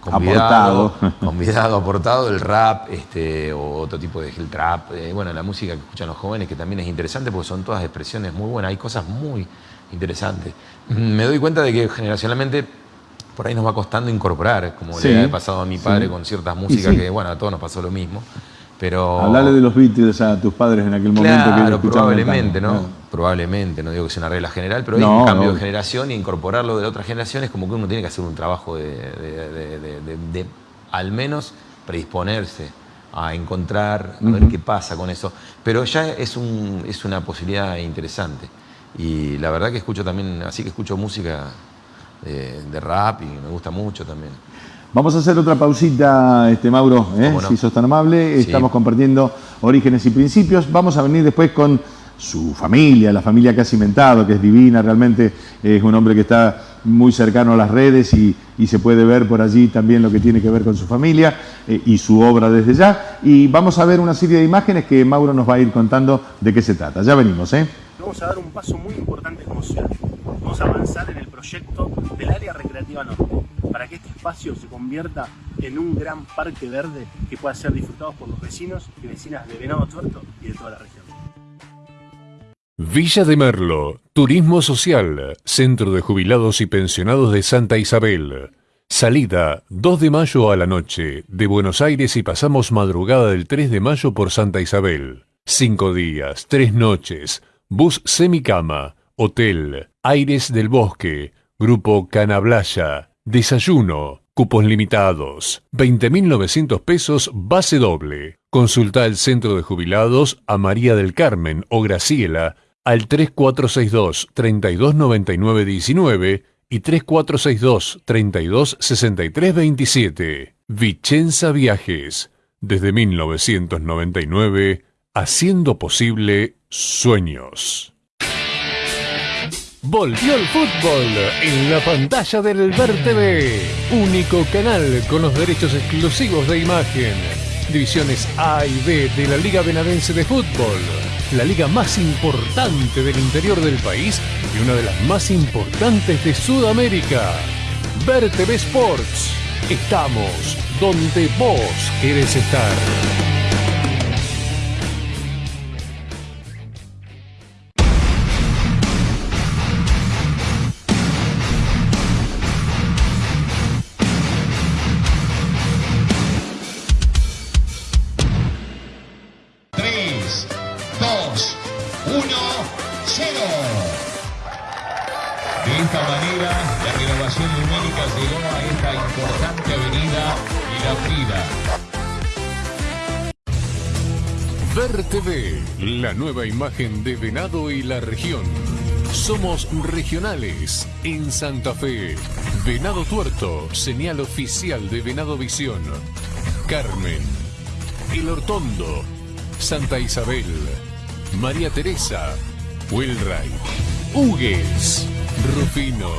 convidado, Aportado. (laughs) convidado, aportado el rap este, o otro tipo de el trap. eh, bueno, la música que escuchan los jóvenes, que también es interesante porque son todas expresiones muy buenas. Hay cosas muy interesantes. Me doy cuenta de que generacionalmente por ahí nos va costando incorporar, como Sí, le ha pasado a mi padre sí. con ciertas músicas sí. que, bueno, a todos nos pasó lo mismo. Pero. Hablale de los Beatles a tus padres en aquel momento Claro, escuchaban el probablemente. ¿no? Probablemente, no digo que sea una regla general, pero hay No, un cambio no. de generación y incorporarlo de la otra generación es como que uno tiene que hacer un trabajo de, de- de- de- de- de al menos predisponerse a encontrar, a ver qué pasa con eso. Pero ya es, un, es una posibilidad interesante. Y la verdad que escucho también, así que escucho música de, de rap y me gusta mucho también. Vamos a hacer otra pausita, este Mauro, ¿eh? Si sos tan amable. Sí. Estamos compartiendo orígenes y principios. Vamos a venir después con su familia, la familia que ha cimentado, que es divina, realmente es un hombre que está muy cercano a las redes y, y se puede ver por allí también lo que tiene que ver con su familia eh, y su obra desde ya. Y vamos a ver una serie de imágenes que Mauro nos va a ir contando de qué se trata. Ya venimos, ¿eh? Vamos a dar un paso muy importante como ciudad. Vamos a avanzar en el proyecto del área recreativa norte, para que este espacio se convierta en un gran parque verde que pueda ser disfrutado por los vecinos y vecinas de Venado Tuerto y de toda la región. Villa de Merlo, Turismo Social, Centro de Jubilados y Pensionados de Santa Isabel. Salida 2 de mayo a la noche de Buenos Aires y pasamos madrugada del 3 de mayo por Santa Isabel. Cinco días, tres noches, bus semicama, hotel, aires del bosque, grupo Canablaya, desayuno, cupos limitados, 20.900 pesos base doble. Consulta el centro de jubilados a María del Carmen o Graciela al 3462 329919 y 3462 326327. Vicenza Viajes, desde 1999, haciendo posible sueños. Volvió el fútbol en la pantalla del Ver TV, único canal con los derechos exclusivos de imagen. Divisiones A y B de la Liga Benadense de Fútbol, la liga más importante del interior del país y una de las más importantes de Sudamérica. Ver TV Sports. Estamos donde vos querés estar. Vida. Ver TV, la nueva imagen de Venado y la región. Somos regionales en Santa Fe. Venado Tuerto, señal oficial de Venado Visión. Carmen, El Hortondo, Santa Isabel, María Teresa, Wilray, Hugues, Rufino,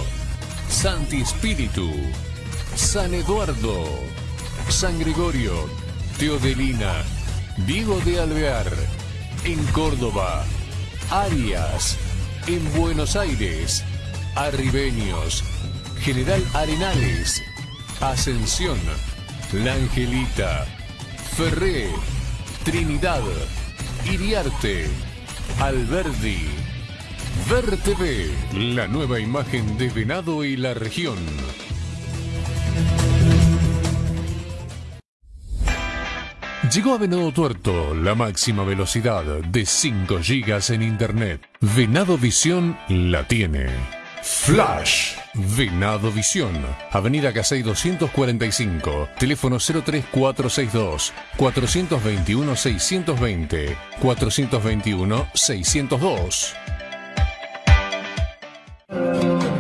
Santi Espíritu, San Eduardo, San Gregorio, Teodelina, Diego de Alvear, en Córdoba, Arias, en Buenos Aires, Arribeños, General Arenales, Ascensión, La Angelita, Ferré, Trinidad, Iriarte, Alberdi. Ver la nueva imagen de Venado y la región. Llegó a Venado Tuerto la máxima velocidad de 5 GB en Internet. Venado Visión la tiene. Flash. Venado Visión. Avenida Casey 245. Teléfono 03462 421 620 421 602.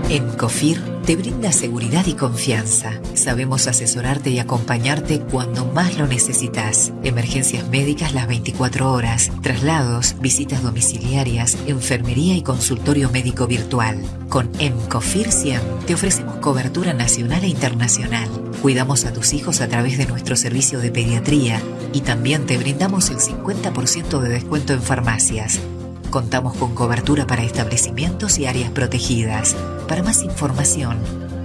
En COFIR te brinda seguridad y confianza. Sabemos asesorarte y acompañarte cuando más lo necesitas. Emergencias médicas las 24 horas, traslados, visitas domiciliarias, enfermería y consultorio médico virtual. Con EMCOFIR 100 te ofrecemos cobertura nacional e internacional. Cuidamos a tus hijos a través de nuestro servicio de pediatría y también te brindamos el 50% de descuento en farmacias. Contamos con cobertura para establecimientos y áreas protegidas. Para más información,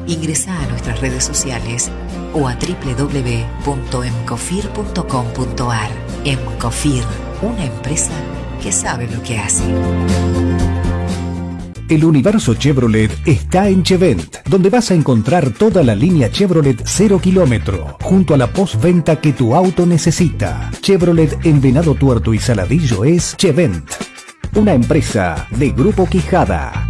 ingresa a nuestras redes sociales o a www.emcofir.com.ar. Emcofir, una empresa que sabe lo que hace. El universo Chevrolet está en Chevent, donde vas a encontrar toda la línea Chevrolet 0 kilómetro, junto a la postventa que tu auto necesita. Chevrolet en Venado Tuerto y Saladillo es Chevent, una empresa de Grupo Quijada.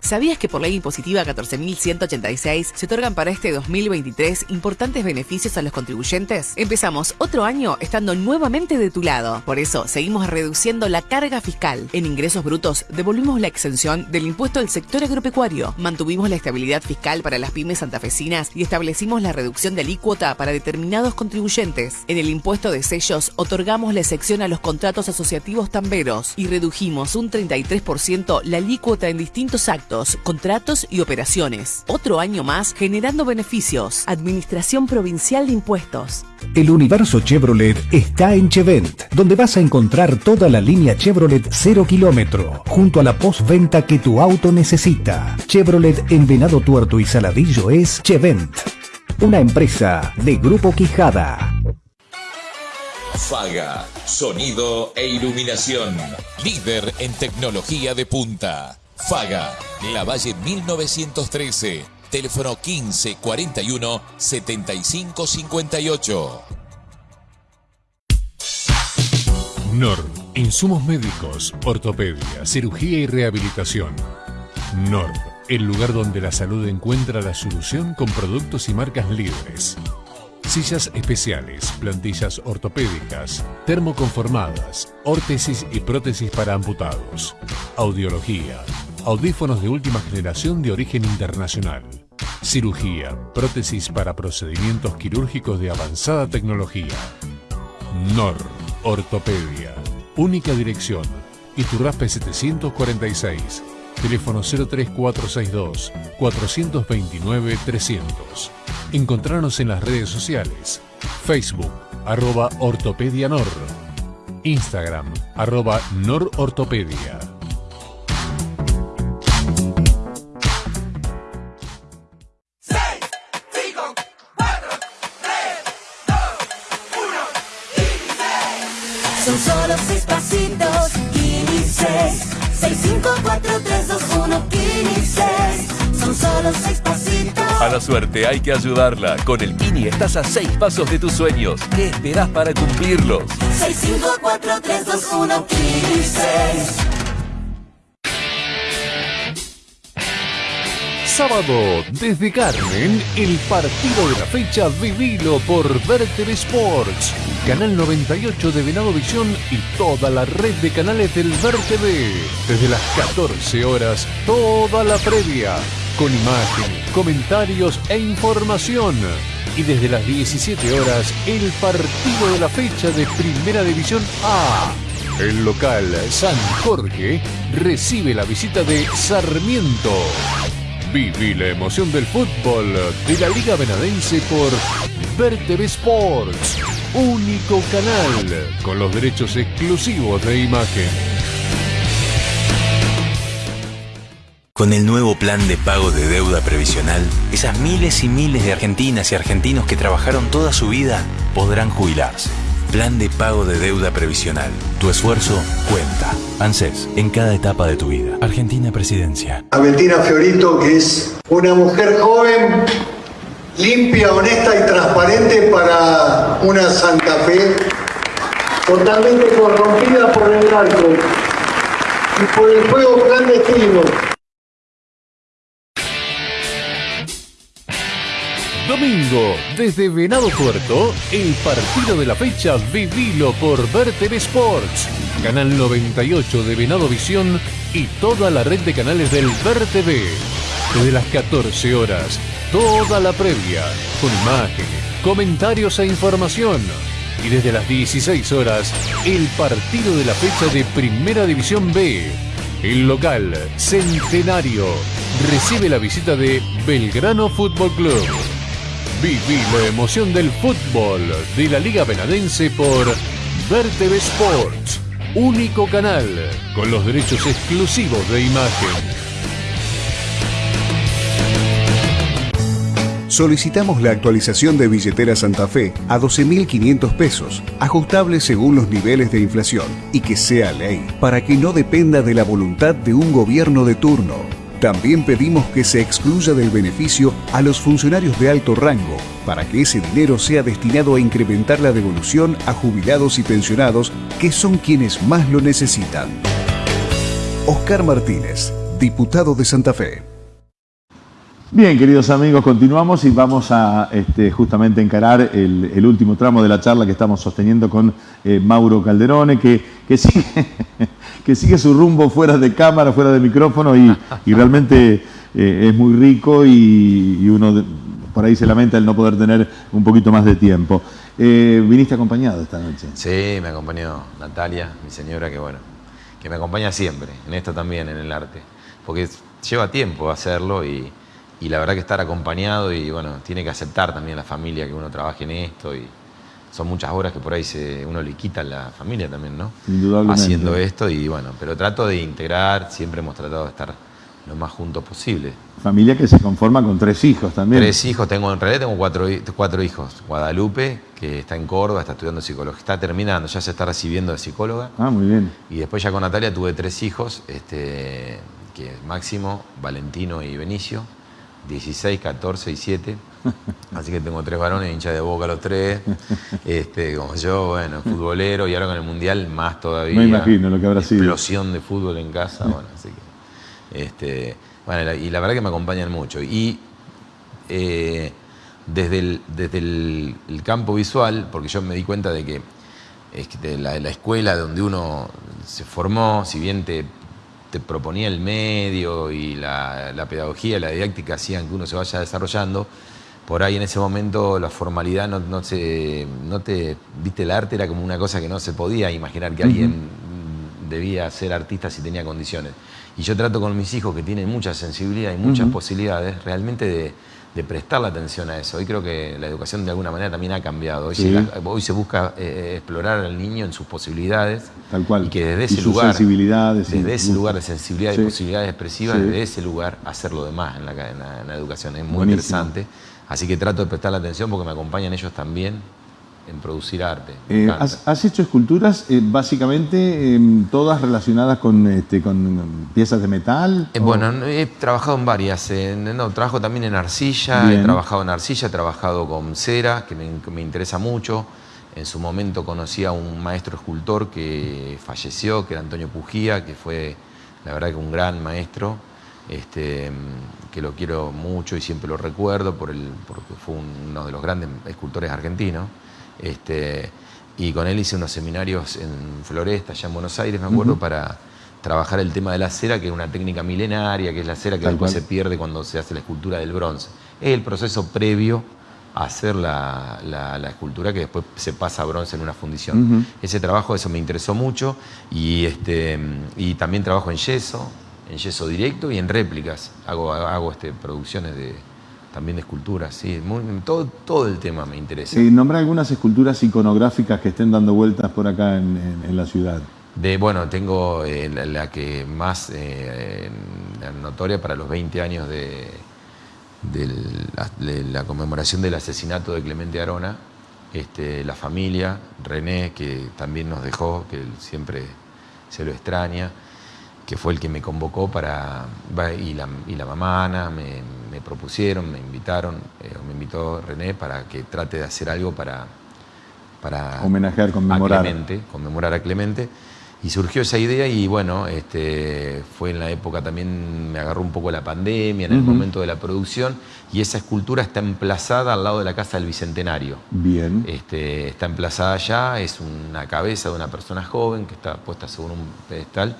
¿Sabías que por ley impositiva 14.186 se otorgan para este 2023 importantes beneficios a los contribuyentes? Empezamos otro año estando nuevamente de tu lado. Por eso seguimos reduciendo la carga fiscal. En ingresos brutos devolvimos la exención del impuesto del sector agropecuario. Mantuvimos la estabilidad fiscal para las pymes santafesinas y establecimos la reducción de alícuota para determinados contribuyentes. En el impuesto de sellos otorgamos la excepción a los contratos asociativos tamberos y redujimos un 33% la alícuota en distintos actos contratos y operaciones. Otro año más generando beneficios. Administración Provincial de Impuestos. El universo Chevrolet está en Chevent, donde vas a encontrar toda la línea Chevrolet 0 kilómetro, junto a la postventa que tu auto necesita. Chevrolet en Venado Tuerto y Saladillo es Chevent, una empresa de Grupo Quijada. Faga, sonido e iluminación. Líder en tecnología de punta. Faga, La Valle 1913. Teléfono 15 41 75 58. NOR, insumos médicos, ortopedia, cirugía y rehabilitación. NOR, el lugar donde la salud encuentra la solución con productos y marcas libres. Sillas especiales, plantillas ortopédicas, termoconformadas, órtesis y prótesis para amputados. Audiología, audífonos de última generación de origen internacional. Cirugía, prótesis para procedimientos quirúrgicos de avanzada tecnología. NOR, Ortopedia. Única dirección. Iturraspe 746. Teléfono 03462 429 300. Encontrarnos en las redes sociales. Facebook, arroba Ortopedia Nor. Instagram, arroba Norortopedia. Suerte hay que ayudarla. Con el Kini estás a seis pasos de tus sueños. ¿Qué esperás para cumplirlos? 6, 5, 4, 3, 2, 1, Kini 6. Sábado, desde Carmen, el partido de la fecha vivilo por Verter Sports. Canal 98 de Venado Visión y toda la red de canales del VerTV. Desde las 14 horas, toda la previa. Con imagen, comentarios e información. Y desde las 17 horas, el partido de la fecha de Primera División A. El local San Jorge recibe la visita de Sarmiento. Viví la emoción del fútbol de la Liga Benadense por VerTV Sports, único canal con los derechos exclusivos de imagen. Con el nuevo plan de pago de deuda previsional, esas miles y miles de argentinas y argentinos que trabajaron toda su vida podrán jubilarse. Plan de pago de deuda previsional. Tu esfuerzo cuenta. ANSES, en cada etapa de tu vida. Argentina Presidencia. A Bettina Fiorito, que es una mujer joven, limpia, honesta y transparente para una Santa Fe totalmente corrompida por el narco y por el juego clandestino. Domingo, desde Venado Tuerto, el partido de la fecha vivilo por VerTV Sports, Canal 98 de Venado Visión y toda la red de canales del VerTV. Desde las 14 horas, toda la previa, con imágenes, comentarios e información. Y desde las 16 horas, el partido de la fecha de Primera División B. El local, Centenario, recibe la visita de Belgrano Fútbol Club. Viví la emoción del fútbol de la Liga Benadense por VerTV Sports, único canal con los derechos exclusivos de imagen. Solicitamos la actualización de billetera Santa Fe a 12.500 pesos, ajustable según los niveles de inflación, y que sea ley, para que no dependa de la voluntad de un gobierno de turno. También pedimos que se excluya del beneficio a los funcionarios de alto rango, para que ese dinero sea destinado a incrementar la devolución a jubilados y pensionados, que son quienes más lo necesitan. Oscar Martínez, diputado de Santa Fe. Bien, queridos amigos, continuamos y vamos a este, justamente encarar el, último tramo de la charla que estamos sosteniendo con eh, Mauro Calderone, que, (laughs) sigue, su rumbo fuera de cámara, fuera de micrófono y, realmente eh, es muy rico y, uno por ahí se lamenta el no poder tener un poquito más de tiempo. Eh, ¿Viniste acompañado esta noche? Sí, me acompañó Natalia, mi señora, que bueno, que me acompaña siempre, en esto también, en el arte. Porque lleva tiempo hacerlo y, y la verdad que estar acompañado y bueno, tiene que aceptar también la familia que uno trabaje en esto y son muchas horas que por ahí se, uno le quita a la familia también, ¿no? Indudablemente. Haciendo esto y bueno, pero trato de integrar, siempre hemos tratado de estar lo más juntos posible. Familia que se conforma con tres hijos también. Tres hijos, tengo en realidad tengo cuatro, cuatro hijos. Guadalupe, que está en Córdoba, está estudiando psicología, está terminando, ya se está recibiendo de psicóloga. Ah, muy bien. Y después ya con Natalia tuve tres hijos, este, que es Máximo, Valentino y Benicio, 16, 14 y 7. Así que tengo tres varones, hincha de boca los tres. Este, como yo, bueno, futbolero y ahora con el Mundial más todavía. Me imagino lo que habrá sido. Explosión de fútbol en casa, (laughs) bueno, así que. Este, bueno, y la verdad que me acompañan mucho. Y eh, desde, el, desde el, el campo visual, porque yo me di cuenta de que es que de la, la escuela donde uno se formó, si bien te, te proponía el medio y la, la pedagogía, la didáctica hacían que uno se vaya desarrollando, por ahí en ese momento la formalidad no, no, se, no te, viste, el arte era como una cosa que no se podía imaginar que alguien debía ser artista si tenía condiciones. Y yo trato con mis hijos que tienen mucha sensibilidad y muchas Ujú. posibilidades realmente de, de prestar la atención a eso. Hoy creo que la educación de alguna manera también ha cambiado. Hoy, Sí. se, la- hoy se busca eh, explorar al niño en sus posibilidades Tal cual. y que desde ese lugar, desde ese lugar de sensibilidad Sí. y posibilidades expresivas, Sí. desde ese lugar hacer lo demás en la, en la- en la educación. Es muy Buenísimo. interesante. Así que trato de prestar la atención porque me acompañan ellos también en producir arte. Eh, has, has hecho esculturas eh, básicamente em, todas relacionadas con, este, con piezas de metal. Eh, o- bueno, no, he trabajado en varias. no, trabajo también en arcilla, Bien. he trabajado en arcilla, he trabajado con cera, que me, interesa mucho. En su momento conocí a un maestro escultor que falleció, que era Antonio Pujía, que fue, la verdad, que un gran maestro, este, que lo quiero mucho y siempre lo recuerdo por el, porque fue uno de los grandes escultores argentinos. Este, y con él hice unos seminarios en Floresta, allá en Buenos Aires, me acuerdo, para trabajar el tema de la cera, que es una técnica milenaria, que es la cera que Tal después cual. se pierde cuando se hace la escultura del bronce. Es el proceso previo a hacer la, la- la escultura que después se pasa a bronce en una fundición. Ese trabajo, eso me interesó mucho, y, este, y también trabajo en yeso, en yeso directo y en réplicas. Hago, hago este, producciones de, también de esculturas, sí, muy- todo, todo el tema me interesa. Eh, nombra algunas esculturas iconográficas que estén dando vueltas por acá en, en- en la ciudad. De, bueno, tengo eh, la, la que más eh, notoria para los 20 años de, la, de la conmemoración del asesinato de Clemente Arona. Este, la familia, René, que también nos dejó, que siempre se lo extraña, que fue el que me convocó para, y la, y la mamá Ana me, me propusieron, me invitaron, eh, me invitó René para que trate de hacer algo para, para Homenajear, conmemorar. a Clemente, conmemorar a Clemente. Y surgió esa idea y bueno, este, fue en la época también, me agarró un poco la pandemia, en el momento de la producción, y esa escultura está emplazada al lado de la Casa del Bicentenario. Bien. Este, está emplazada allá, es una cabeza de una persona joven que está puesta sobre un pedestal.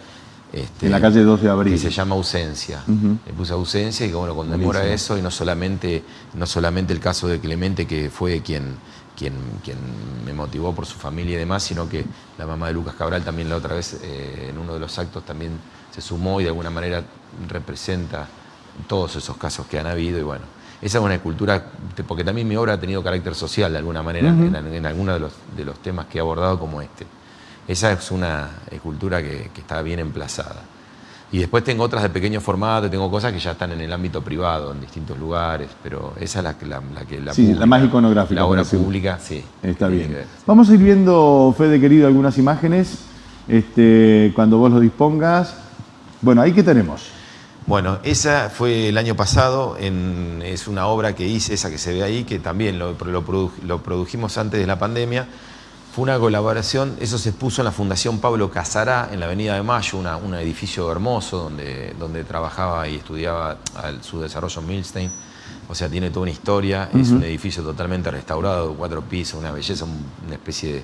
Este, En la calle 2 de abril. Que se llama Ausencia. Le puse Ausencia y que bueno, conmemora Buenísimo. eso y no solamente, no solamente el caso de Clemente, que fue quien, quien, quien me motivó por su familia y demás, sino que la mamá de Lucas Cabral también la otra vez eh, en uno de los actos también se sumó y de alguna manera representa todos esos casos que han habido y bueno. Esa es una escultura, porque también mi obra ha tenido carácter social de alguna manera en, en algunos de los, de los temas que he abordado como este. Esa es una escultura que, que está bien emplazada. Y después tengo otras de pequeño formato, tengo cosas que ya están en el ámbito privado, en distintos lugares, pero esa es la, que- la, la que la Sí, la pública, más iconográfica, La obra pública, sí. Está bien. Vamos a ir viendo, Fede querido, algunas imágenes. Este, cuando vos lo dispongas. Bueno, ahí que tenemos. Bueno, esa fue el año pasado, en- es una obra que hice, esa que se ve ahí, que también lo, lo produ- lo produjimos antes de la pandemia. Fue una colaboración, eso se expuso en la Fundación Pablo Casará, en la Avenida de Mayo, una- un edificio hermoso donde, donde trabajaba y estudiaba al- su desarrollo Milstein. O sea, tiene toda una historia, es un edificio totalmente restaurado, cuatro pisos, una belleza, un- una especie de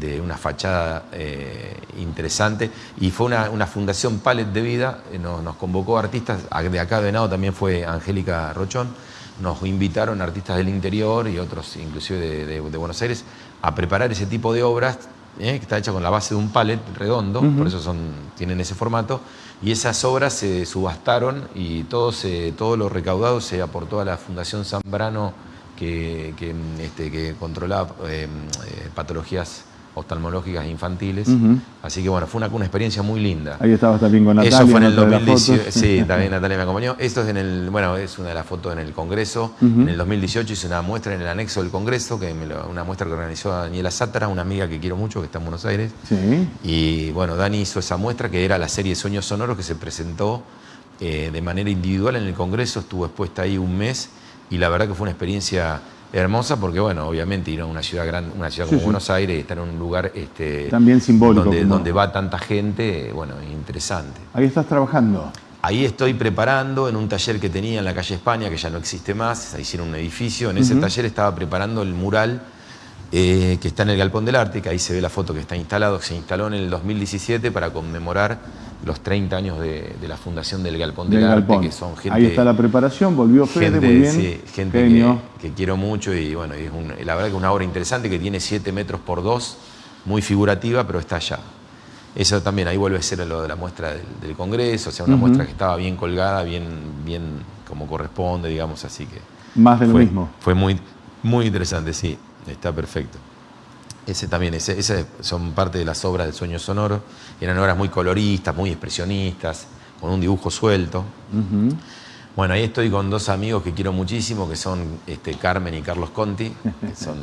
de una fachada eh, interesante. Y fue una, una fundación Palet de Vida, eh, nos, nos convocó artistas, de acá de Venado también fue Angélica Rochón, nos invitaron artistas del interior y otros inclusive de, de- de Buenos Aires a preparar ese tipo de obras eh, que está hecha con la base de un palet redondo, por eso son, tienen ese formato, y esas obras se subastaron y todo, se, todo lo recaudado se aportó a la Fundación Zambrano que, que, este, que controlaba eh, eh, patologías oftalmológicas infantiles. Así que bueno, fue una, una experiencia muy linda. Ahí estabas también con Natalia. Eso fue en el otra de las 2018. fotos. Sí, también Natalia me acompañó. Esto es en el, bueno, es una de las fotos en el Congreso. En el 2018 hice una muestra en el anexo del Congreso, que me lo- una muestra que organizó Daniela Sátara, una amiga que quiero mucho, que está en Buenos Aires. Sí. Y bueno, Dani hizo esa muestra que era la serie Sueños Sonoros que se presentó eh, de manera individual en el Congreso, estuvo expuesta ahí un mes y la verdad que fue una experiencia hermosa porque bueno, obviamente ir a una ciudad grande, una ciudad como sí. Buenos Aires y estar en un lugar este, También simbólico, donde, como- donde va tanta gente, bueno, interesante. Ahí estás trabajando. Ahí estoy preparando en un taller que tenía en la calle España, que ya no existe más, se hicieron un edificio. En ese taller estaba preparando el mural eh, que está en el Galpón del Arte, que ahí se ve la foto que está instalado, que se instaló en el 2017 para conmemorar los 30 años de, de la fundación del Galpón del, Del Arte, galpón. que son gente... Ahí está la preparación, volvió Fede, gente, muy bien. sí, gente que, que quiero mucho y bueno, es un- la verdad que es una obra interesante que tiene 7 metros por 2, muy figurativa, pero está allá. Eso también, ahí vuelve a ser lo de la muestra del, del Congreso, o sea, una Ujú. muestra que estaba bien colgada, bien, bien como corresponde, digamos, así que... Más de lo fue, mismo. Fue muy, muy interesante, sí, está perfecto. Ese también, ese, ese son parte de las obras del sueño sonoro. Eran obras muy coloristas, muy expresionistas, con un dibujo suelto. Bueno, ahí estoy con dos amigos que quiero muchísimo, que son este, Carmen y Carlos Conti, que (laughs) son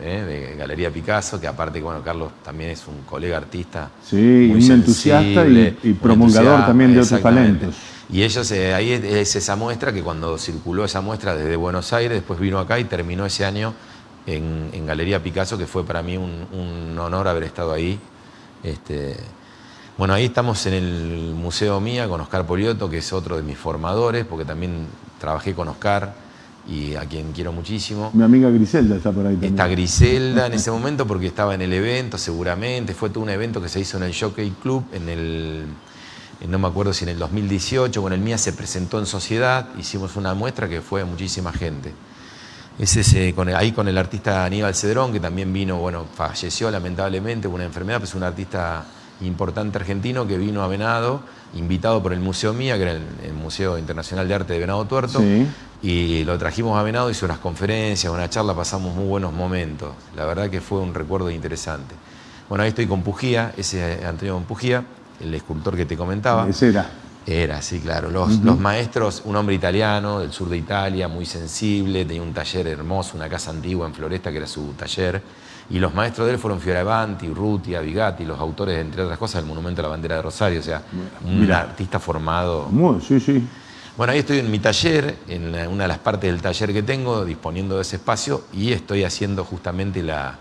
eh, de Galería Picasso, que aparte, bueno, Carlos también es un colega artista. Sí, muy un entusiasta y- promulgador también de otros talentos. Y ellos, eh, ahí es, es esa muestra que cuando circuló esa muestra desde Buenos Aires, después vino acá y terminó ese año en, en Galería Picasso, que fue para mí un, un honor haber estado ahí. Este, bueno, ahí estamos en el Museo Mía con Oscar Poliotto, que es otro de mis formadores, porque también trabajé con Oscar y a quien quiero muchísimo. Mi amiga Griselda está por ahí también. Está Griselda en ese momento porque estaba en el evento, seguramente. Fue todo un evento que se hizo en el Jockey Club, en el, en no me acuerdo si en el 2018, bueno, el MIA se presentó en sociedad, hicimos una muestra que fue muchísima gente. Es ese, con el- ahí con el artista Aníbal Cedrón, que también vino, bueno, falleció lamentablemente por una enfermedad, pero es un artista importante argentino que vino a Venado, invitado por el Museo Mía, que era el, el Museo Internacional de Arte de Venado Tuerto. Sí. Y lo trajimos a Venado, hizo unas conferencias, una charla, pasamos muy buenos momentos. La verdad que fue un recuerdo interesante. Bueno, ahí estoy con Pujía, ese es Antonio Pujía, el escultor que te comentaba. Ese era. Era, sí, claro. Los, los maestros, un hombre italiano del sur de Italia, muy sensible, tenía un taller hermoso, una casa antigua en Floresta que era su taller. Y los maestros de él fueron Fioravanti, Urrutia, Vigatti, los autores, entre otras cosas, del Monumento a la Bandera de Rosario. O sea, un Mira. artista formado. Muy, sí, sí. Bueno, ahí estoy en mi taller, en una de las partes del taller que tengo, disponiendo de ese espacio, y estoy haciendo justamente la,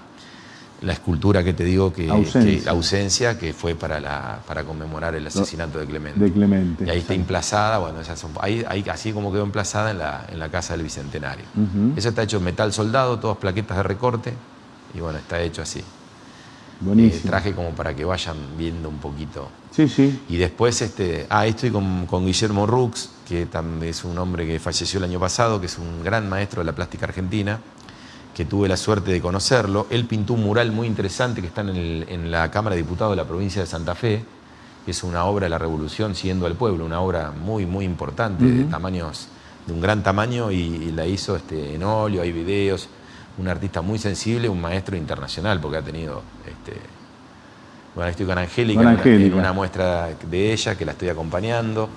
la escultura que te digo que Ausencia. que- ausencia, que fue para, la, para conmemorar el asesinato de Clemente. De Clemente. Y ahí está emplazada, bueno, esas son- ahí, ahí así como quedó emplazada en la, en la casa del Bicentenario. Ujú. Eso está hecho en metal soldado, todas plaquetas de recorte, y bueno, está hecho así. Buenísimo. Eh, traje como para que vayan viendo un poquito. Sí, sí. Y después, este, ah, estoy con, con Guillermo Rux, que también es un hombre que falleció el año pasado, que es un gran maestro de la plástica argentina, que tuve la suerte de conocerlo. Él pintó un mural muy interesante que está en, el- en la Cámara de Diputados de la provincia de Santa Fe, que es una obra de la Revolución siguiendo al pueblo, una obra muy, muy importante, de tamaños, de un gran tamaño, y, y la hizo este, en óleo, hay videos, un artista muy sensible, un maestro internacional, porque ha tenido este, bueno, estoy con Angélica. en una muestra de ella que la estoy acompañando,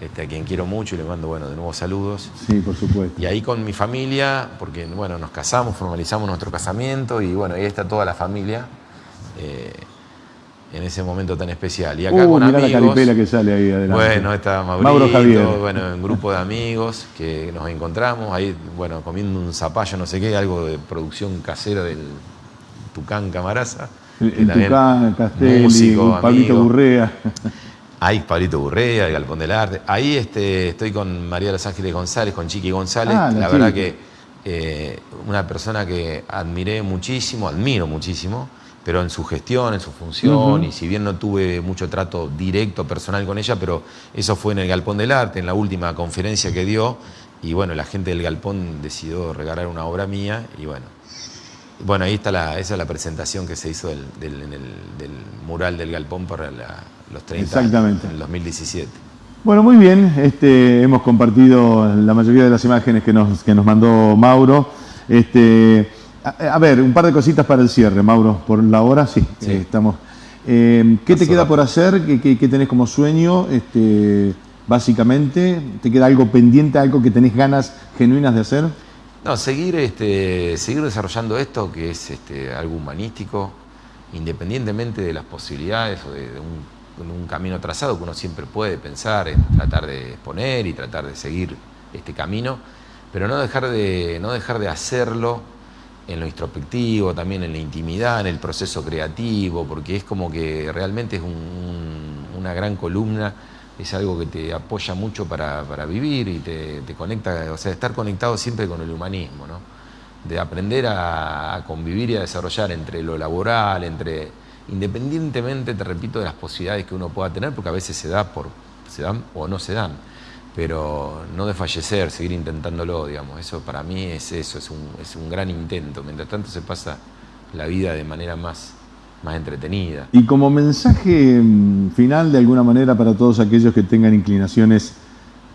este, a quien quiero mucho y le mando bueno, de nuevo saludos. Sí, por supuesto. Y ahí con mi familia, porque bueno, nos casamos, formalizamos nuestro casamiento y bueno, ahí está toda la familia eh, en ese momento tan especial. Y acá Uh, con mirá la amigos. caripela que sale ahí adelante. Bueno, está Maurito, Mauro Javier. bueno, un grupo de amigos que nos encontramos, ahí, bueno, comiendo un zapallo, no sé qué, algo de producción casera del Tucán Camaraza. El, el Tucán, Castelli, Pablito. Burrea. (laughs) Ahí Pablito Burrea, el Galpón del Arte. Ahí este, estoy con María de los Ángeles González, con Chiqui González. Ah, la la verdad que eh, una persona que admiré muchísimo, admiro muchísimo, pero en su gestión, en su función, y si bien no tuve mucho trato directo, personal con ella, pero eso fue en el Galpón del Arte, en la última conferencia que dio, y bueno, la gente del Galpón decidió regalar una obra mía, y bueno. Bueno, ahí está la, esa es la presentación que se hizo del, del- en el- del mural del Galpón para la- los 30 años, Exactamente. en el 2017. Bueno, muy bien. Este, hemos compartido la mayoría de las imágenes que nos, que nos mandó Mauro. Este, A, a ver, un par de cositas para el cierre, Mauro. Por la hora, sí, Sí. eh, estamos. Eh, ¿Qué te queda por hacer? ¿Qué, qué- qué tenés como sueño? Este, básicamente, ¿te queda algo pendiente, algo que tenés ganas genuinas de hacer? No, seguir, este, seguir desarrollando esto, que es este, algo humanístico, independientemente de las posibilidades o de, de un, un camino trazado que uno siempre puede pensar en tratar de exponer y tratar de seguir este camino, pero no dejar de, no dejar de hacerlo en lo introspectivo, también en la intimidad, en el proceso creativo, porque es como que realmente es un- un- una gran columna, es algo que te apoya mucho para, para vivir y te, conecta, o sea, estar conectado siempre con el humanismo, ¿no? De aprender a convivir y a desarrollar entre lo laboral, entre, independientemente, te repito, de las posibilidades que uno pueda tener, porque a veces se da por, se dan o no se dan pero no desfallecer, seguir intentándolo, digamos. Eso para mí es eso, es un, es un gran intento. Mientras tanto se pasa la vida de manera más, más entretenida. Y como mensaje mm, final, de alguna manera, para todos aquellos que tengan inclinaciones,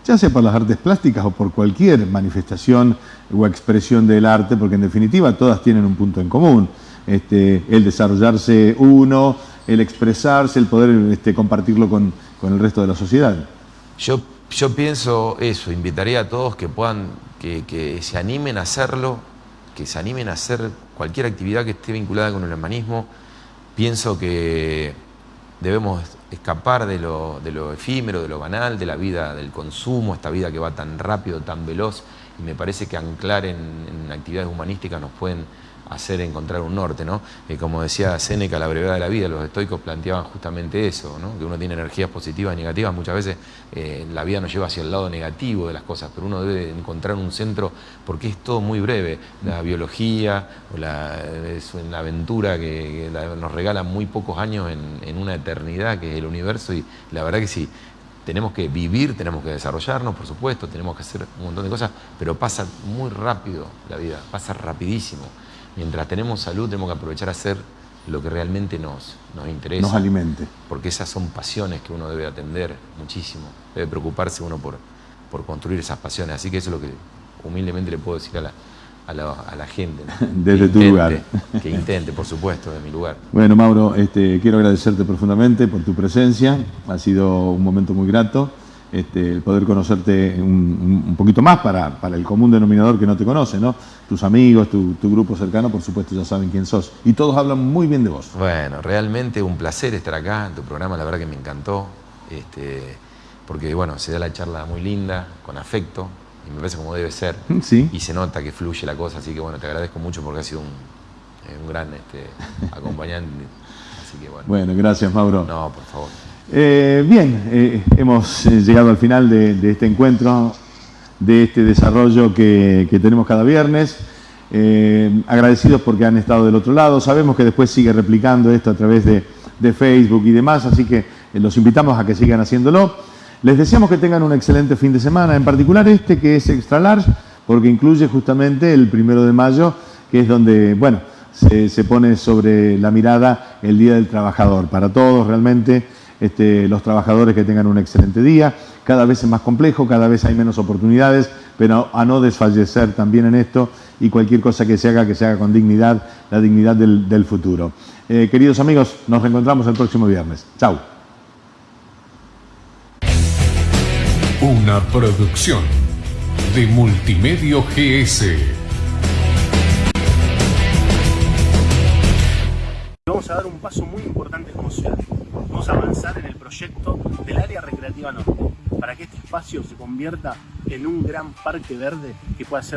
ya sea por las artes plásticas o por cualquier manifestación o expresión del arte, porque en definitiva todas tienen un punto en común. Este, el desarrollarse uno, el expresarse, el poder este, compartirlo con, con el resto de la sociedad. Yo, yo pienso eso, invitaría a todos que puedan, que, que se animen a hacerlo, que se animen a hacer cualquier actividad que esté vinculada con el humanismo. Pienso que debemos escapar de lo, de lo efímero, de lo banal, de la vida del consumo, esta vida que va tan rápido, tan veloz, y me parece que anclar en, en actividades humanísticas nos pueden hacer encontrar un norte, ¿no? Como decía Séneca, la brevedad de la vida, los estoicos planteaban justamente eso, ¿no? Que uno tiene energías positivas y negativas, muchas veces eh, la vida nos lleva hacia el lado negativo de las cosas, pero uno debe encontrar un centro porque es todo muy breve, la biología, la, aventura que, nos regala muy pocos años en, en una eternidad que es el universo y la verdad que sí, tenemos que vivir, tenemos que desarrollarnos, por supuesto, tenemos que hacer un montón de cosas, pero pasa muy rápido la vida, pasa rapidísimo. Mientras tenemos salud, tenemos que aprovechar a hacer lo que realmente nos, nos interesa. Nos alimente. Porque esas son pasiones que uno debe atender muchísimo. Debe preocuparse uno por, por construir esas pasiones. Así que eso es lo que humildemente le puedo decir a la, a la, a la gente. ¿no? (laughs) Desde tu lugar. Que intente, por supuesto, de mi lugar. Bueno, Mauro, este, quiero agradecerte profundamente por tu presencia. Ha sido un momento muy grato. Este, el poder conocerte un, poquito más para, para el común denominador que no te conoce, ¿no? Tus amigos, tu, tu grupo cercano, por supuesto, ya saben quién sos. Y todos hablan muy bien de vos. Bueno, realmente un placer estar acá en tu programa, la verdad que me encantó, este, porque bueno, se da la charla muy linda, con afecto, y me parece como debe ser, (laughs) Sí. y se nota que fluye la cosa, así que bueno, te agradezco mucho porque has sido un, eh, un gran este, (laughs) acompañante, así que bueno. Bueno, gracias, Mauro. No, por favor. Eh, bien, eh, hemos eh, llegado al final de, este encuentro, de este desarrollo que, tenemos cada viernes. Agradecidos porque han estado del otro lado. Sabemos que después sigue replicando esto a través de, Facebook y demás, así que los invitamos a que sigan haciéndolo. Les deseamos que tengan un excelente fin de semana, en particular este que es extra large, porque incluye justamente el primero de mayo, que es donde, bueno, se pone sobre la mirada el Día del Trabajador. Para todos, realmente, este, los trabajadores que tengan un excelente día. Cada vez es más complejo, cada vez hay menos oportunidades, pero a no desfallecer también en esto y cualquier cosa que se haga, que se haga con dignidad, la dignidad del, del futuro. Eh, queridos amigos, nos reencontramos el próximo viernes. Chau. Una producción de Multimedio GS. Vamos a dar un paso muy importante como ciudad. A avanzar en el proyecto del área recreativa norte, para que este espacio se convierta en un gran parque verde que pueda ser